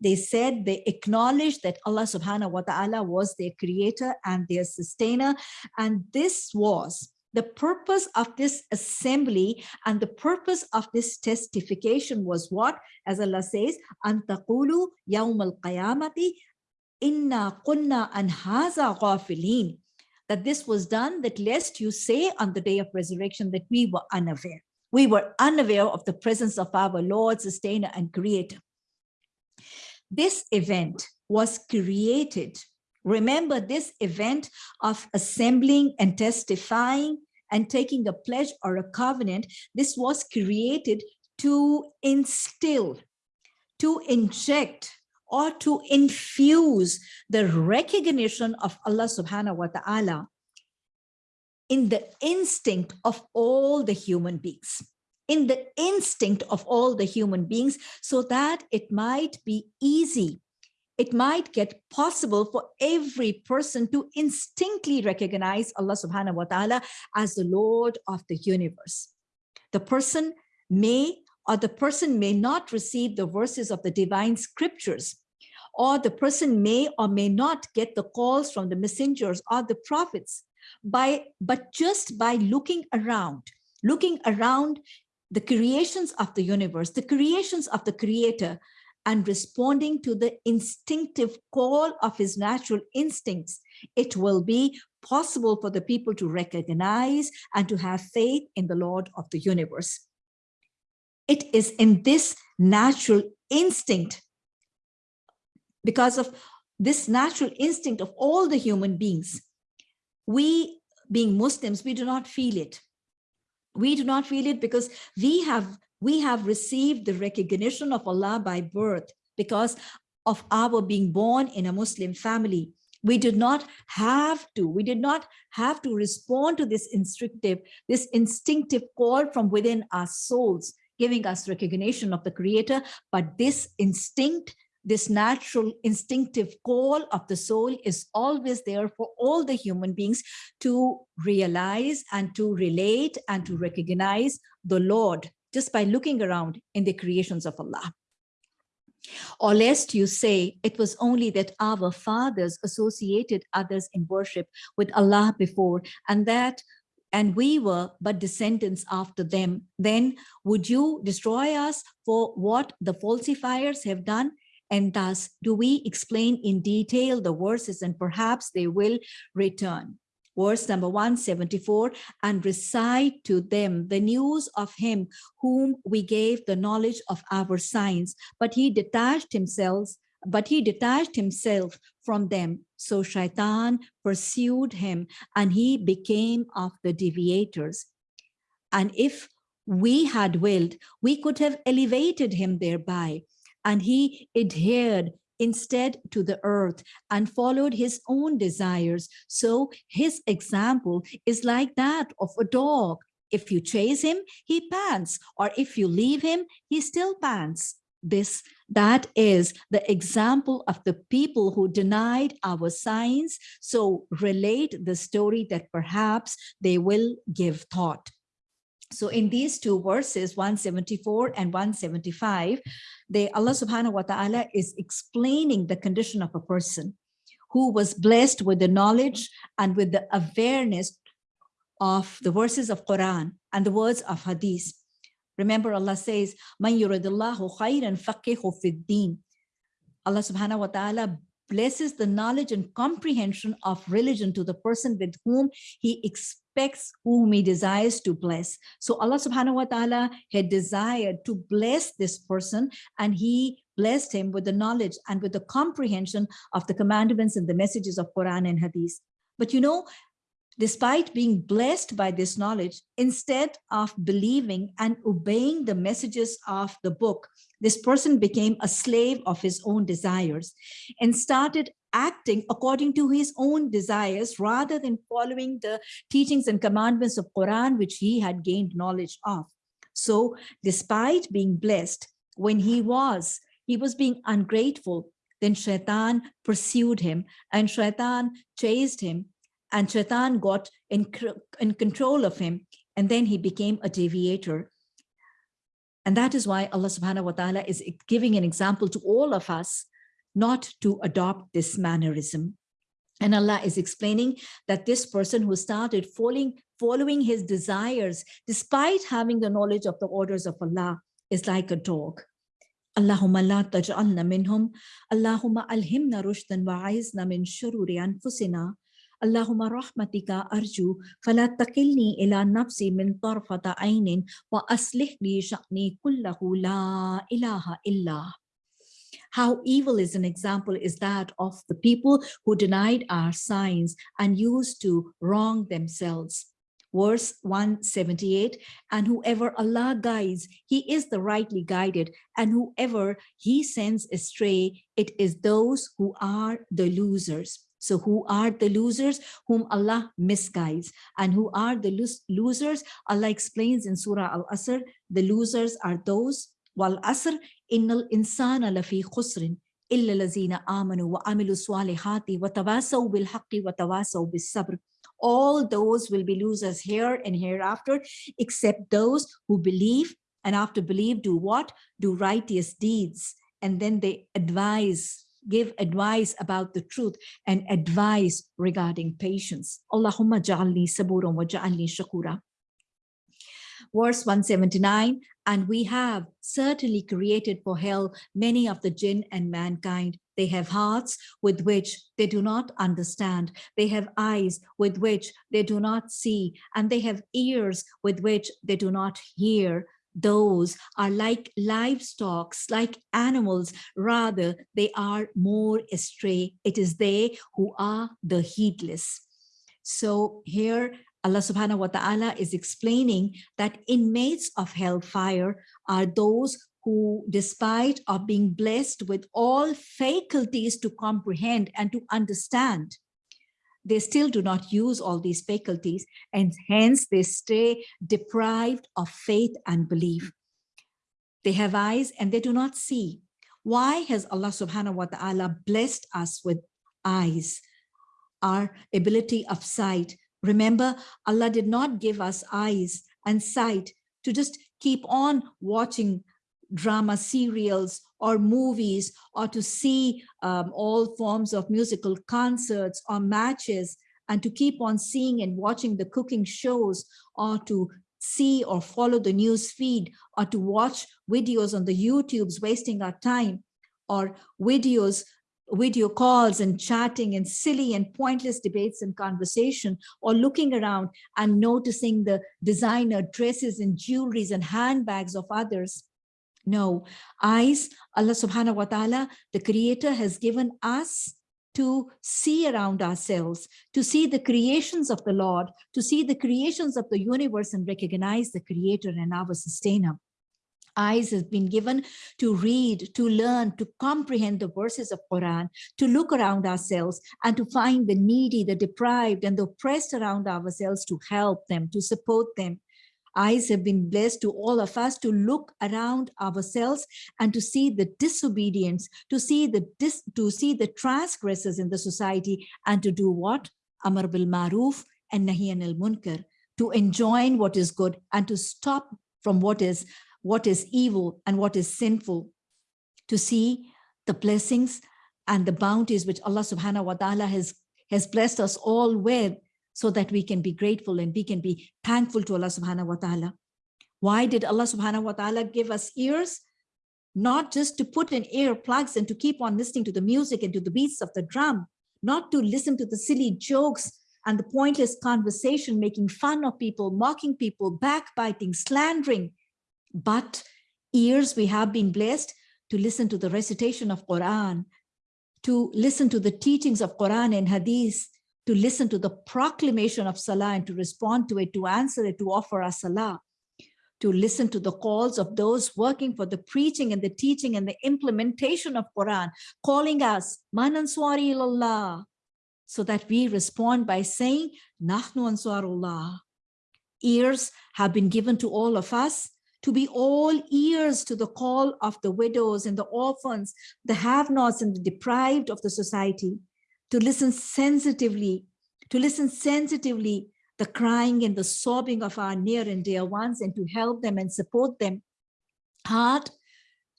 They said, they acknowledged that Allah subhanahu wa ta'ala was their creator and their sustainer. And this was the purpose of this assembly and the purpose of this testification was what? As Allah says, Antaqulu yawm al-qiyamati inna kunna an haza ghafilin. That this was done that lest you say on the day of resurrection that we were unaware. We were unaware of the presence of our Lord, sustainer and creator. This event was created Remember this event of assembling and testifying and taking a pledge or a covenant, this was created to instill, to inject, or to infuse the recognition of Allah subhanahu wa ta'ala in the instinct of all the human beings in the instinct of all the human beings so that it might be easy it might get possible for every person to instinctively recognize Allah subhanahu wa ta'ala as the Lord of the universe. The person may or the person may not receive the verses of the divine scriptures or the person may or may not get the calls from the messengers or the prophets by but just by looking around looking around the creations of the universe the creations of the creator and responding to the instinctive call of his natural instincts, it will be possible for the people to recognize and to have faith in the Lord of the universe. It is in this natural instinct, because of this natural instinct of all the human beings, we being Muslims, we do not feel it. We do not feel it because we have we have received the recognition of Allah by birth because of our being born in a Muslim family. We did not have to, we did not have to respond to this instinctive, this instinctive call from within our souls, giving us recognition of the creator, but this instinct, this natural instinctive call of the soul is always there for all the human beings to realize and to relate and to recognize the Lord just by looking around in the creations of Allah. Or lest you say it was only that our fathers associated others in worship with Allah before and that and we were but descendants after them, then would you destroy us for what the falsifiers have done? And thus do we explain in detail the verses and perhaps they will return verse number 174, and recite to them the news of him whom we gave the knowledge of our signs, but he detached himself but he detached himself from them. So Shaitan pursued him and he became of the deviators. And if we had willed, we could have elevated him thereby. And he adhered instead to the earth and followed his own desires. So his example is like that of a dog. If you chase him, he pants, or if you leave him, he still pants. This, that is the example of the people who denied our signs. So relate the story that perhaps they will give thought. So in these two verses, 174 and 175, they, Allah subhanahu wa ta'ala is explaining the condition of a person who was blessed with the knowledge and with the awareness of the verses of Quran and the words of Hadith. Remember Allah says, Man yuridillahu khayran faqihu fid din. Allah subhanahu wa ta'ala blesses the knowledge and comprehension of religion to the person with whom he expects whom he desires to bless. So Allah subhanahu wa ta'ala had desired to bless this person and he blessed him with the knowledge and with the comprehension of the commandments and the messages of Quran and Hadith. But you know, despite being blessed by this knowledge, instead of believing and obeying the messages of the book, this person became a slave of his own desires and started acting according to his own desires rather than following the teachings and commandments of Quran, which he had gained knowledge of. So despite being blessed, when he was, he was being ungrateful, then Shaitan pursued him and Shaitan chased him and Shaitan got in, in control of him and then he became a deviator. And that is why Allah subhanahu wa ta'ala is giving an example to all of us not to adopt this mannerism. And Allah is explaining that this person who started following, following his desires, despite having the knowledge of the orders of Allah, is like a dog. Allahumma la taj'alna minhum. Allahumma alhimna rushdan wa'aizna min shururi anfusina. Allahumma rahmatika arju fala taqilni ila nafsi min tarfata ainin wa aslih sha'ni kullahu la ilaha illa. How evil is an example is that of the people who denied our signs and used to wrong themselves. Verse 178, and whoever Allah guides, he is the rightly guided, and whoever he sends astray, it is those who are the losers. So who are the losers whom Allah misguides and who are the losers? Allah explains in Surah Al-Asr, the losers are those illa lazina amanu wa amilu salihati wa tawasaw bil haqqi wa tawasaw bis sabr. All those will be losers here and hereafter, except those who believe and after believe do what? Do righteous deeds. And then they advise give advice about the truth and advice regarding patience. Allahumma ja'alni saburan wa ja'alni shakura. Verse 179, and we have certainly created for hell many of the jinn and mankind. They have hearts with which they do not understand. They have eyes with which they do not see, and they have ears with which they do not hear those are like livestock, like animals, rather they are more astray. It is they who are the heedless. So here Allah subhanahu wa ta'ala is explaining that inmates of hellfire are those who despite of being blessed with all faculties to comprehend and to understand, they still do not use all these faculties and hence they stay deprived of faith and belief. They have eyes and they do not see. Why has Allah subhanahu wa ta'ala blessed us with eyes, our ability of sight? Remember, Allah did not give us eyes and sight to just keep on watching drama serials or movies or to see um, all forms of musical concerts or matches and to keep on seeing and watching the cooking shows or to see or follow the news feed or to watch videos on the YouTubes wasting our time or videos video calls and chatting and silly and pointless debates and conversation or looking around and noticing the designer dresses and jewelries and handbags of others No, eyes, Allah subhanahu wa ta'ala, the creator has given us to see around ourselves, to see the creations of the Lord, to see the creations of the universe and recognize the creator and our sustainer. Eyes has been given to read, to learn, to comprehend the verses of Quran, to look around ourselves and to find the needy, the deprived and the oppressed around ourselves to help them, to support them, eyes have been blessed to all of us to look around ourselves and to see the disobedience, to see the dis, to see the transgressors in the society and to do what? Amar bil maruf and nahi anil munkar, to enjoin what is good and to stop from what is what is evil and what is sinful, to see the blessings and the bounties which Allah subhanahu wa ta'ala has, has blessed us all with so that we can be grateful and we can be thankful to Allah subhanahu wa ta'ala. Why did Allah subhanahu wa ta'ala give us ears? Not just to put in earplugs and to keep on listening to the music and to the beats of the drum, not to listen to the silly jokes and the pointless conversation, making fun of people, mocking people, backbiting, slandering, but ears we have been blessed to listen to the recitation of Quran, to listen to the teachings of Quran and Hadith, to listen to the proclamation of Salah and to respond to it, to answer it, to offer a Salah, to listen to the calls of those working for the preaching and the teaching and the implementation of Quran, calling us, Man answari ilallah, so that we respond by saying, Nahnu answarullah. Ears have been given to all of us to be all ears to the call of the widows and the orphans, the have-nots and the deprived of the society to listen sensitively, to listen sensitively the crying and the sobbing of our near and dear ones and to help them and support them. Heart,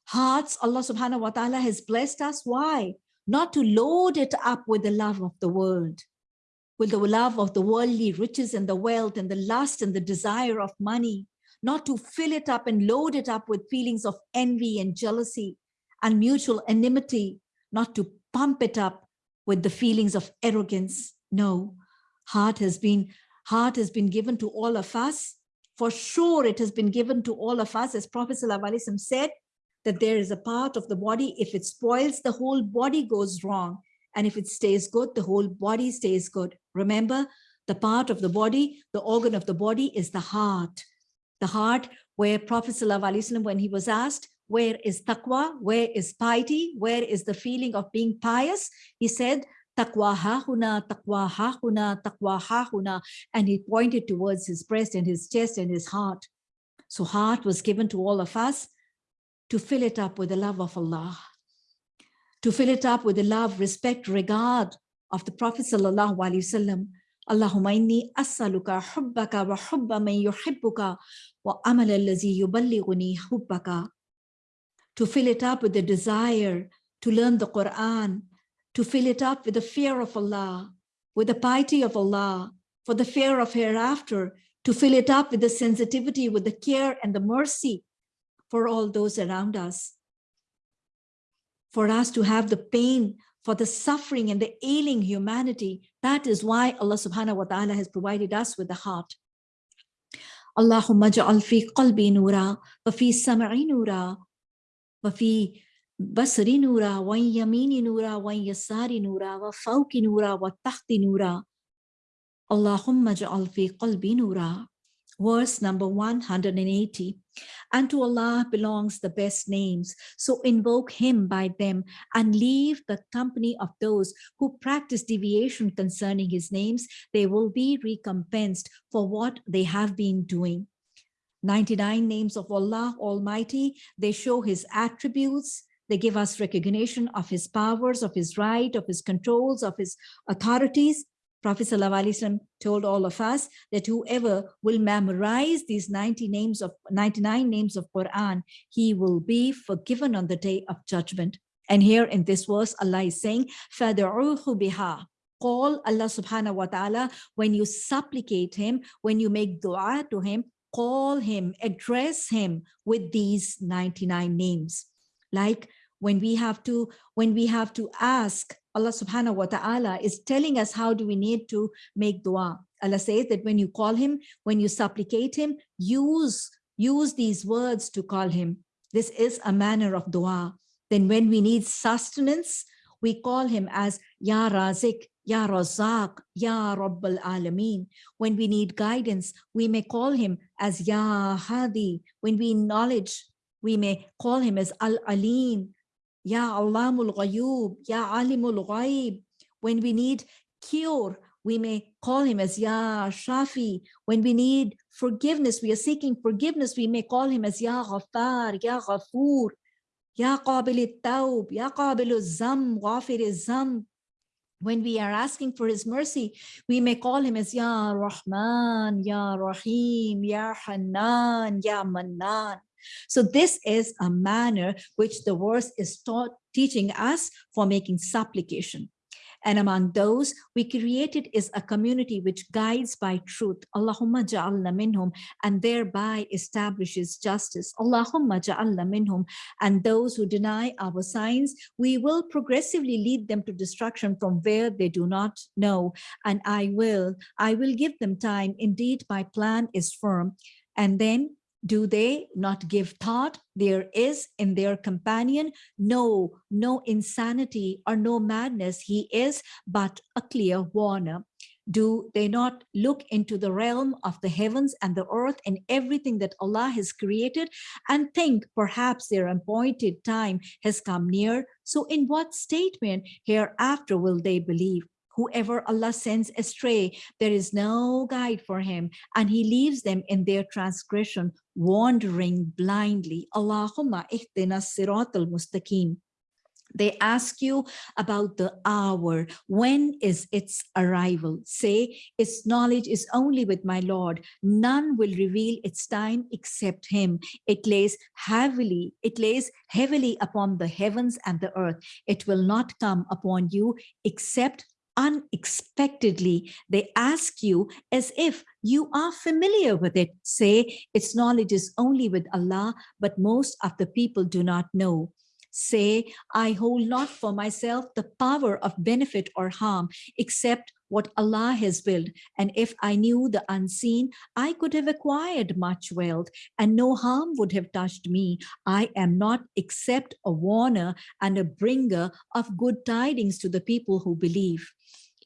hearts, Allah subhanahu wa ta'ala has blessed us. Why? Not to load it up with the love of the world, with the love of the worldly riches and the wealth and the lust and the desire of money, not to fill it up and load it up with feelings of envy and jealousy and mutual enmity, not to pump it up with the feelings of arrogance. No, heart has been, heart has been given to all of us. For sure, it has been given to all of us, as Prophet ﷺ said, that there is a part of the body, if it spoils, the whole body goes wrong. And if it stays good, the whole body stays good. Remember, the part of the body, the organ of the body is the heart. The heart where Prophet ﷺ, when he was asked, where is taqwa? Where is piety? Where is the feeling of being pious? He said, taqwa hahuna, taqwa hahuna, taqwa hahuna. And he pointed towards his breast and his chest and his heart. So heart was given to all of us to fill it up with the love of Allah, to fill it up with the love, respect, regard of the Prophet sallallahu alaihi wasallam. Allahumma inni as'aluka hubbaka wa hubba man yuhibbuka to fill it up with the desire to learn the Quran, to fill it up with the fear of Allah, with the piety of Allah, for the fear of hereafter, to fill it up with the sensitivity, with the care and the mercy for all those around us. For us to have the pain, for the suffering and the ailing humanity. That is why Allah subhanahu wa ta'ala has provided us with the heart. اللهم اجعل في قلبي نورا وفي سمعي نورا وفي بصري نورا وين يميني نورا وين يساري نورا وفوقي نورا وتحتي نورا. اللهم اجعل في قلبي نورا. Verse number 180 and to Allah belongs the best names so invoke him by them and leave the company of those who practice deviation concerning his names they will be recompensed for what they have been doing 99 names of Allah Almighty. They show his attributes. They give us recognition of his powers, of his right, of his controls, of his authorities. Prophet ﷺ told all of us that whoever will memorize these 90 names of 99 names of Quran, he will be forgiven on the day of judgment. And here in this verse, Allah is saying, فَدْعُوهُ بِهَا Call Allah subhanahu wa ta'ala when you supplicate him, when you make dua to him, call him, address him with these 99 names. Like when we have to, when we have to ask, Allah subhanahu wa ta'ala is telling us how do we need to make dua. Allah says that when you call him, when you supplicate him, use, use these words to call him. This is a manner of dua. Then when we need sustenance, we call him as Ya Razik, Ya Razak, Ya Rabbal Alameen. When we need guidance, we may call him as Ya Hadi. When we knowledge, we may call him as Al Alim, Ya Alamul Ghayub, Ya Alimul Ghaib. When we need cure, we may call him as Ya Shafi. When we need forgiveness, we are seeking forgiveness, we may call him as Ya Ghaffar, Ya Ghafoor, Ya Qabil Taub, Ya Qabil Zam, Ghafir Zam. When we are asking for his mercy, we may call him as Ya Rahman, Ya Rahim, Ya Hanan, Ya Manan. So this is a manner which the verse is taught, teaching us for making supplication. And among those we created is a community which guides by truth. Allahumma ja'alna minhum and thereby establishes justice. Allahumma ja'alna minhum and those who deny our signs, we will progressively lead them to destruction from where they do not know. And I will, I will give them time. Indeed, my plan is firm. And then do they not give thought? There is in their companion no no insanity or no madness. He is but a clear warner. Do they not look into the realm of the heavens and the earth and everything that Allah has created and think perhaps their appointed time has come near? So in what statement hereafter will they believe whoever Allah sends astray, there is no guide for him, and he leaves them in their transgression, wandering blindly. Allahumma ihdina sirat al-mustaqim. They ask you about the hour. When is its arrival? Say, its knowledge is only with my Lord. None will reveal its time except him. It lays heavily, it lays heavily upon the heavens and the earth. It will not come upon you except unexpectedly they ask you as if you are familiar with it. Say its knowledge is only with allah but most of the people do not know say i hold not for myself the power of benefit or harm except what Allah has willed. And if I knew the unseen, I could have acquired much wealth and no harm would have touched me. I am not except a warner and a bringer of good tidings to the people who believe.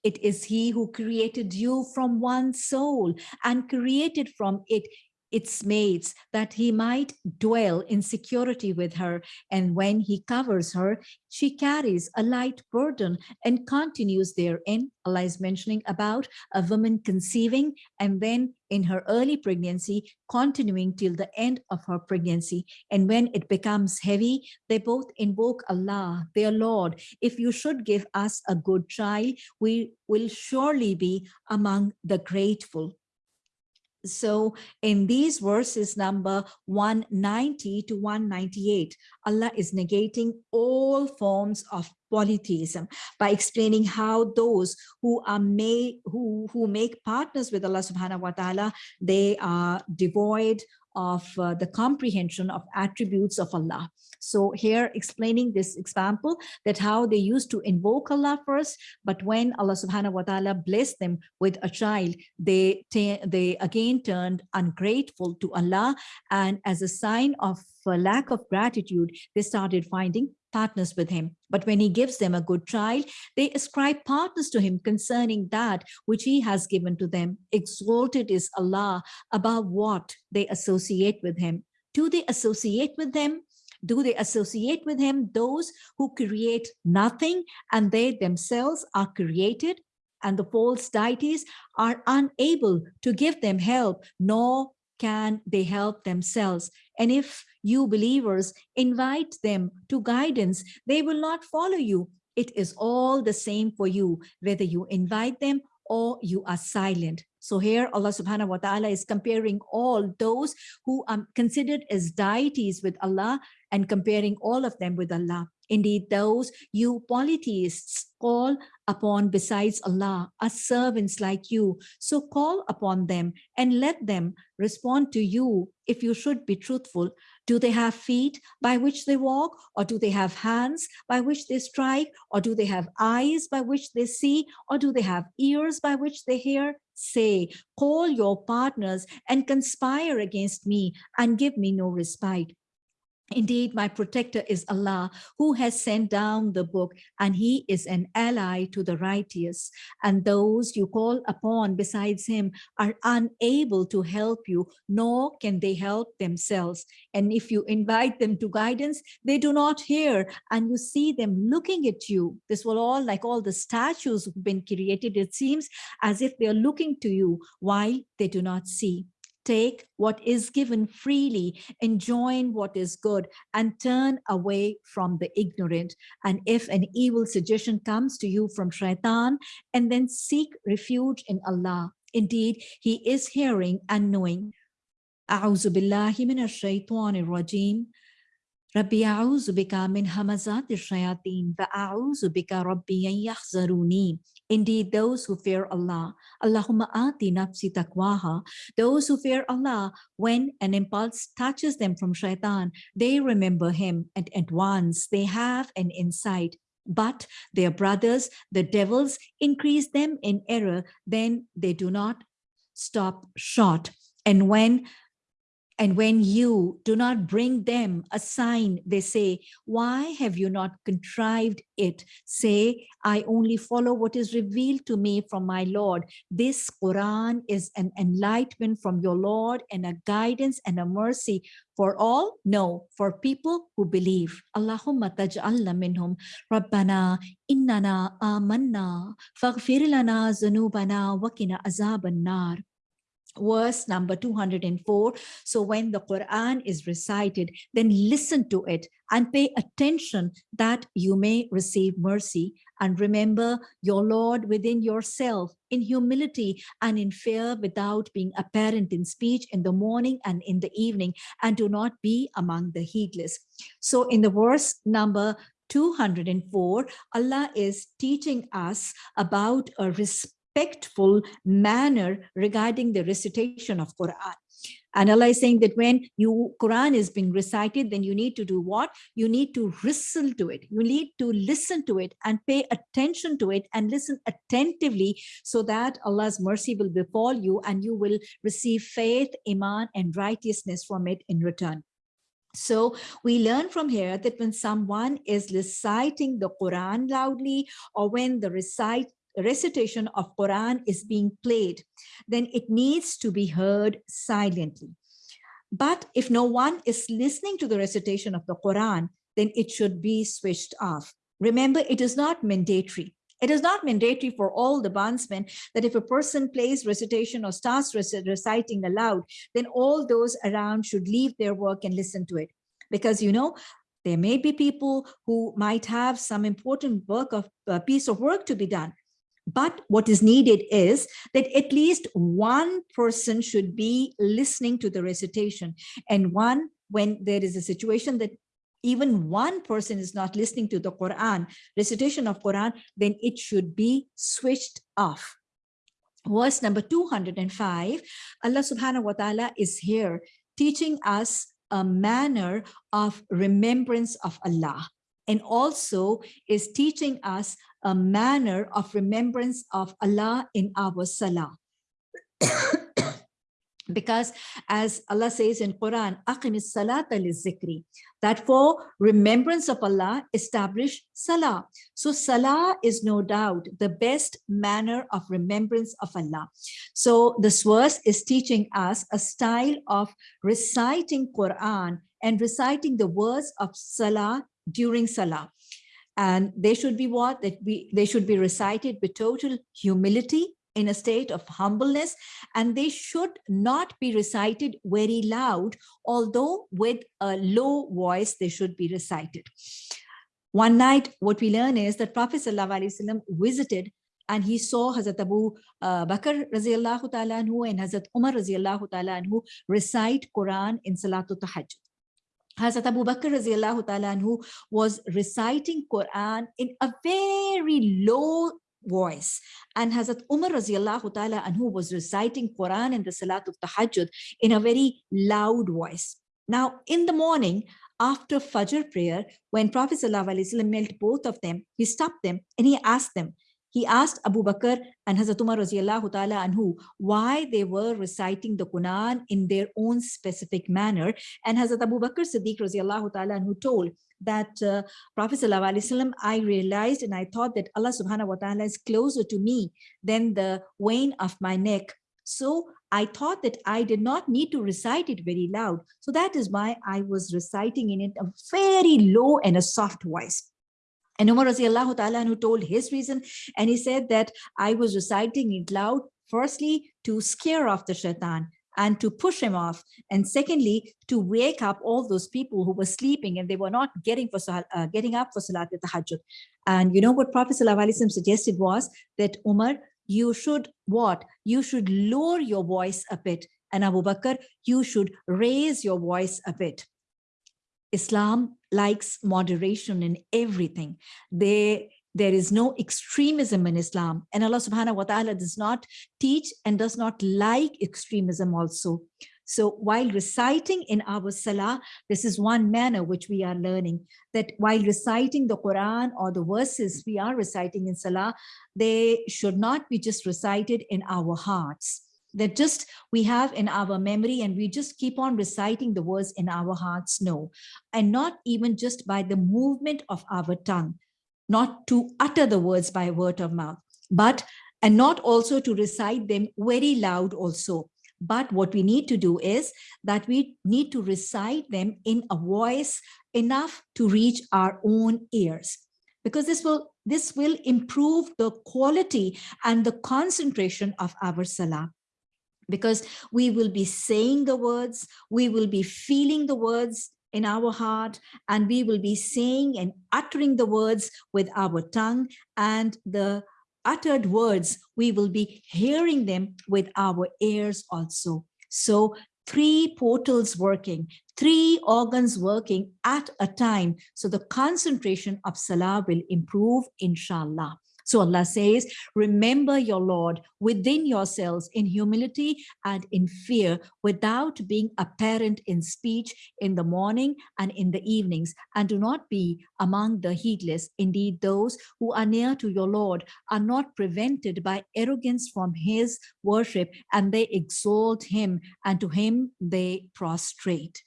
It is he who created you from one soul and created from it its mates that he might dwell in security with her. And when he covers her, she carries a light burden and continues therein. Allah is mentioning about a woman conceiving and then in her early pregnancy, continuing till the end of her pregnancy. And when it becomes heavy, they both invoke Allah, their Lord. If you should give us a good child, we will surely be among the grateful. So in these verses number 190 to 198, Allah is negating all forms of polytheism by explaining how those who are made who who make partners with Allah subhanahu wa ta'ala they are devoid of uh, the comprehension of attributes of Allah. So here explaining this example that how they used to invoke Allah first, but when Allah subhanahu wa ta'ala blessed them with a child, they, they again turned ungrateful to Allah. And as a sign of lack of gratitude, they started finding partners with him. But when he gives them a good child, they ascribe partners to him concerning that which he has given to them. Exalted is Allah above what they associate with him. Do they associate with them? Do they associate with him those who create nothing and they themselves are created? And the false deities are unable to give them help, nor can they help themselves. And if you believers invite them to guidance, they will not follow you. It is all the same for you, whether you invite them or you are silent. So here Allah subhanahu wa ta'ala is comparing all those who are considered as deities with Allah and comparing all of them with Allah. Indeed, those you polytheists call upon besides Allah are servants like you. So call upon them and let them respond to you if you should be truthful. Do they have feet by which they walk? Or do they have hands by which they strike? Or do they have eyes by which they see? Or do they have ears by which they hear? Say, call your partners and conspire against me and give me no respite. Indeed, my protector is Allah, who has sent down the book, and he is an ally to the righteous. And those you call upon besides him are unable to help you, nor can they help themselves. And if you invite them to guidance, they do not hear, and you see them looking at you. This will all, like all the statues who've been created, it seems as if they're looking to you while they do not see take what is given freely, enjoin what is good, and turn away from the ignorant. And if an evil suggestion comes to you from shaitan, and then seek refuge in Allah. Indeed, he is hearing and knowing. أعوذ بالله من الشيطان الرجيم ربي أعوذ بك من همزات الشياطين وأعوذ بك ربي أن يحذروني Indeed, those who fear Allah, Allahumma ati nafsi taqwaha, those who fear Allah, when an impulse touches them from shaitan, they remember him and at once they have an insight. But their brothers, the devils, increase them in error, then they do not stop short. And when and when you do not bring them a sign, they say, why have you not contrived it? Say, I only follow what is revealed to me from my Lord. This Quran is an enlightenment from your Lord and a guidance and a mercy for all? No, for people who believe. Allahumma taj'alna minhum. Rabbana innana amanna. Faghfir lana zunubana wakina azaban nar verse number 204 so when the quran is recited then listen to it and pay attention that you may receive mercy. And remember your lord within yourself in humility and in fear without being apparent in speech in the morning and in the evening and do not be among the heedless. So in the verse number 204 allah is teaching us about a respectful manner regarding the recitation of Quran. And Allah is saying that when you Quran is being recited, then you need to do what? You need to whistle to it. You need to listen to it and pay attention to it and listen attentively so that Allah's mercy will befall you and you will receive faith, iman, and righteousness from it in return. So we learn from here that when someone is reciting the Quran loudly or when the recite recitation of Quran is being played, then it needs to be heard silently. But if no one is listening to the recitation of the Quran, then it should be switched off. Remember, it is not mandatory. It is not mandatory for all the bondsmen that if a person plays recitation or starts reciting aloud, then all those around should leave their work and listen to it. Because, you know, there may be people who might have some important work of uh, piece of work to be done. But what is needed is that at least one person should be listening to the recitation. And one, when there is a situation that even one person is not listening to the Quran, recitation of Quran, then it should be switched off. Verse number 205, Allah subhanahu wa ta'ala is here teaching us a manner of remembrance of Allah and also is teaching us a manner of remembrance of Allah in our salah. because as Allah says in Quran, aqimis salata zikri that for remembrance of Allah, establish salah. So salah is no doubt the best manner of remembrance of Allah. So this verse is teaching us a style of reciting Quran and reciting the words of salah during salah and they should be what? That we they should be recited with total humility in a state of humbleness. And they should not be recited very loud although with a low voice they should be recited. One night what we learn is that prophet sallallahu visited and he saw Hazrat Abu uh, Bakr radiallahu ta'ala and Hazrat Umar radiallahu ta'ala recite Quran in Salatul Tahajjud. Hazrat Abu Bakr anhu was reciting Quran in a very low voice and Hazrat Umar radiallahu ta'ala anhu was reciting Quran in the Salat of Tahajjud in a very loud voice. Now in the morning after Fajr prayer when Prophet ﷺ met both of them he stopped them and he asked them he asked Abu Bakr and Hazrat Umar ta'ala anhu why they were reciting the Quran in their own specific manner. And Hazrat Abu Bakr Siddiq radiallahu ta'ala anhu told that uh, Prophet sallallahu I realized and I thought that Allah subhanahu wa ta'ala is closer to me than the vein of my neck. So I thought that I did not need to recite it very loud. So that is why I was reciting in it a very low and a soft voice. And Umar Ta'ala who told his reason, and he said that I was reciting it loud, firstly, to scare off the shaitan and to push him off. And secondly, to wake up all those people who were sleeping and they were not getting for uh, getting up for Salat al-Tahajjud. And you know what Prophet ﷺ suggested was that Umar, you should what? You should lower your voice a bit. And Abu Bakr, you should raise your voice a bit. Islam likes moderation in everything. They, there is no extremism in Islam. And Allah subhanahu wa ta'ala does not teach and does not like extremism also. So while reciting in our salah, this is one manner which we are learning that while reciting the Quran or the verses we are reciting in salah, they should not be just recited in our hearts that just we have in our memory and we just keep on reciting the words in our hearts no. And not even just by the movement of our tongue not to utter the words by word of mouth but and not also to recite them very loud also. But what we need to do is that we need to recite them in a voice enough to reach our own ears because this will this will improve the quality and the concentration of our salah because we will be saying the words, we will be feeling the words in our heart, and we will be saying and uttering the words with our tongue and the uttered words, we will be hearing them with our ears also. So three portals working, three organs working at a time. So the concentration of Salah will improve, inshallah. So Allah says, remember your Lord within yourselves in humility and in fear without being apparent in speech in the morning and in the evenings and do not be among the heedless. Indeed, those who are near to your Lord are not prevented by arrogance from his worship and they exalt him and to him they prostrate.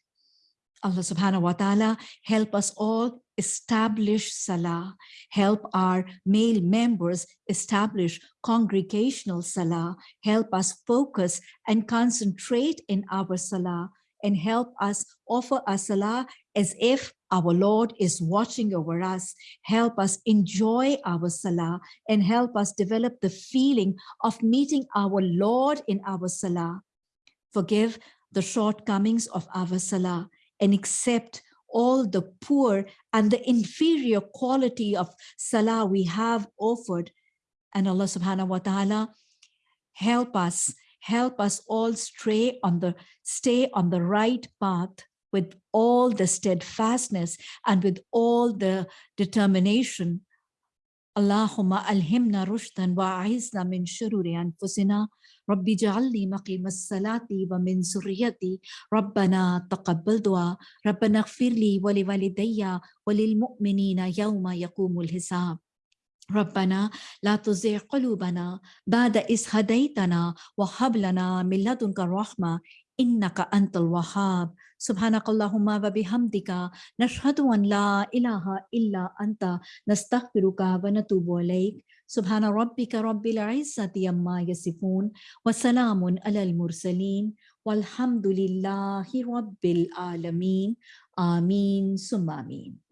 Allah subhanahu wa ta'ala help us all establish Salah, help our male members establish congregational Salah, help us focus and concentrate in our Salah, and help us offer our Salah as if our Lord is watching over us. Help us enjoy our Salah and help us develop the feeling of meeting our Lord in our Salah. Forgive the shortcomings of our Salah and accept all the poor and the inferior quality of salah we have offered. And Allah subhanahu wa ta'ala help us, help us all stray on the, stay on the right path with all the steadfastness and with all the determination اللهم ألهمنا رشدا وأعزنا من شرور أنفسنا. ربي اجعلني مقيم الصلاة ومن ذريتي. ربنا تقبل دعاء. ربنا اغفر لي ولوالدي وللمؤمنين يوم يقوم الحساب. ربنا لا تزغ قلوبنا بعد إذ هديتنا وهب لنا من لدنك الرحمة. إنك أنت الوهاب. سبحانك اللهم وبحمدك نشهد أن لا إله إلا أنت نستغفرك ونتوب إليك. سبحان ربك رب العزة عما يصفون وسلام على المرسلين والحمد لله رب العالمين. آمين ثم آمين.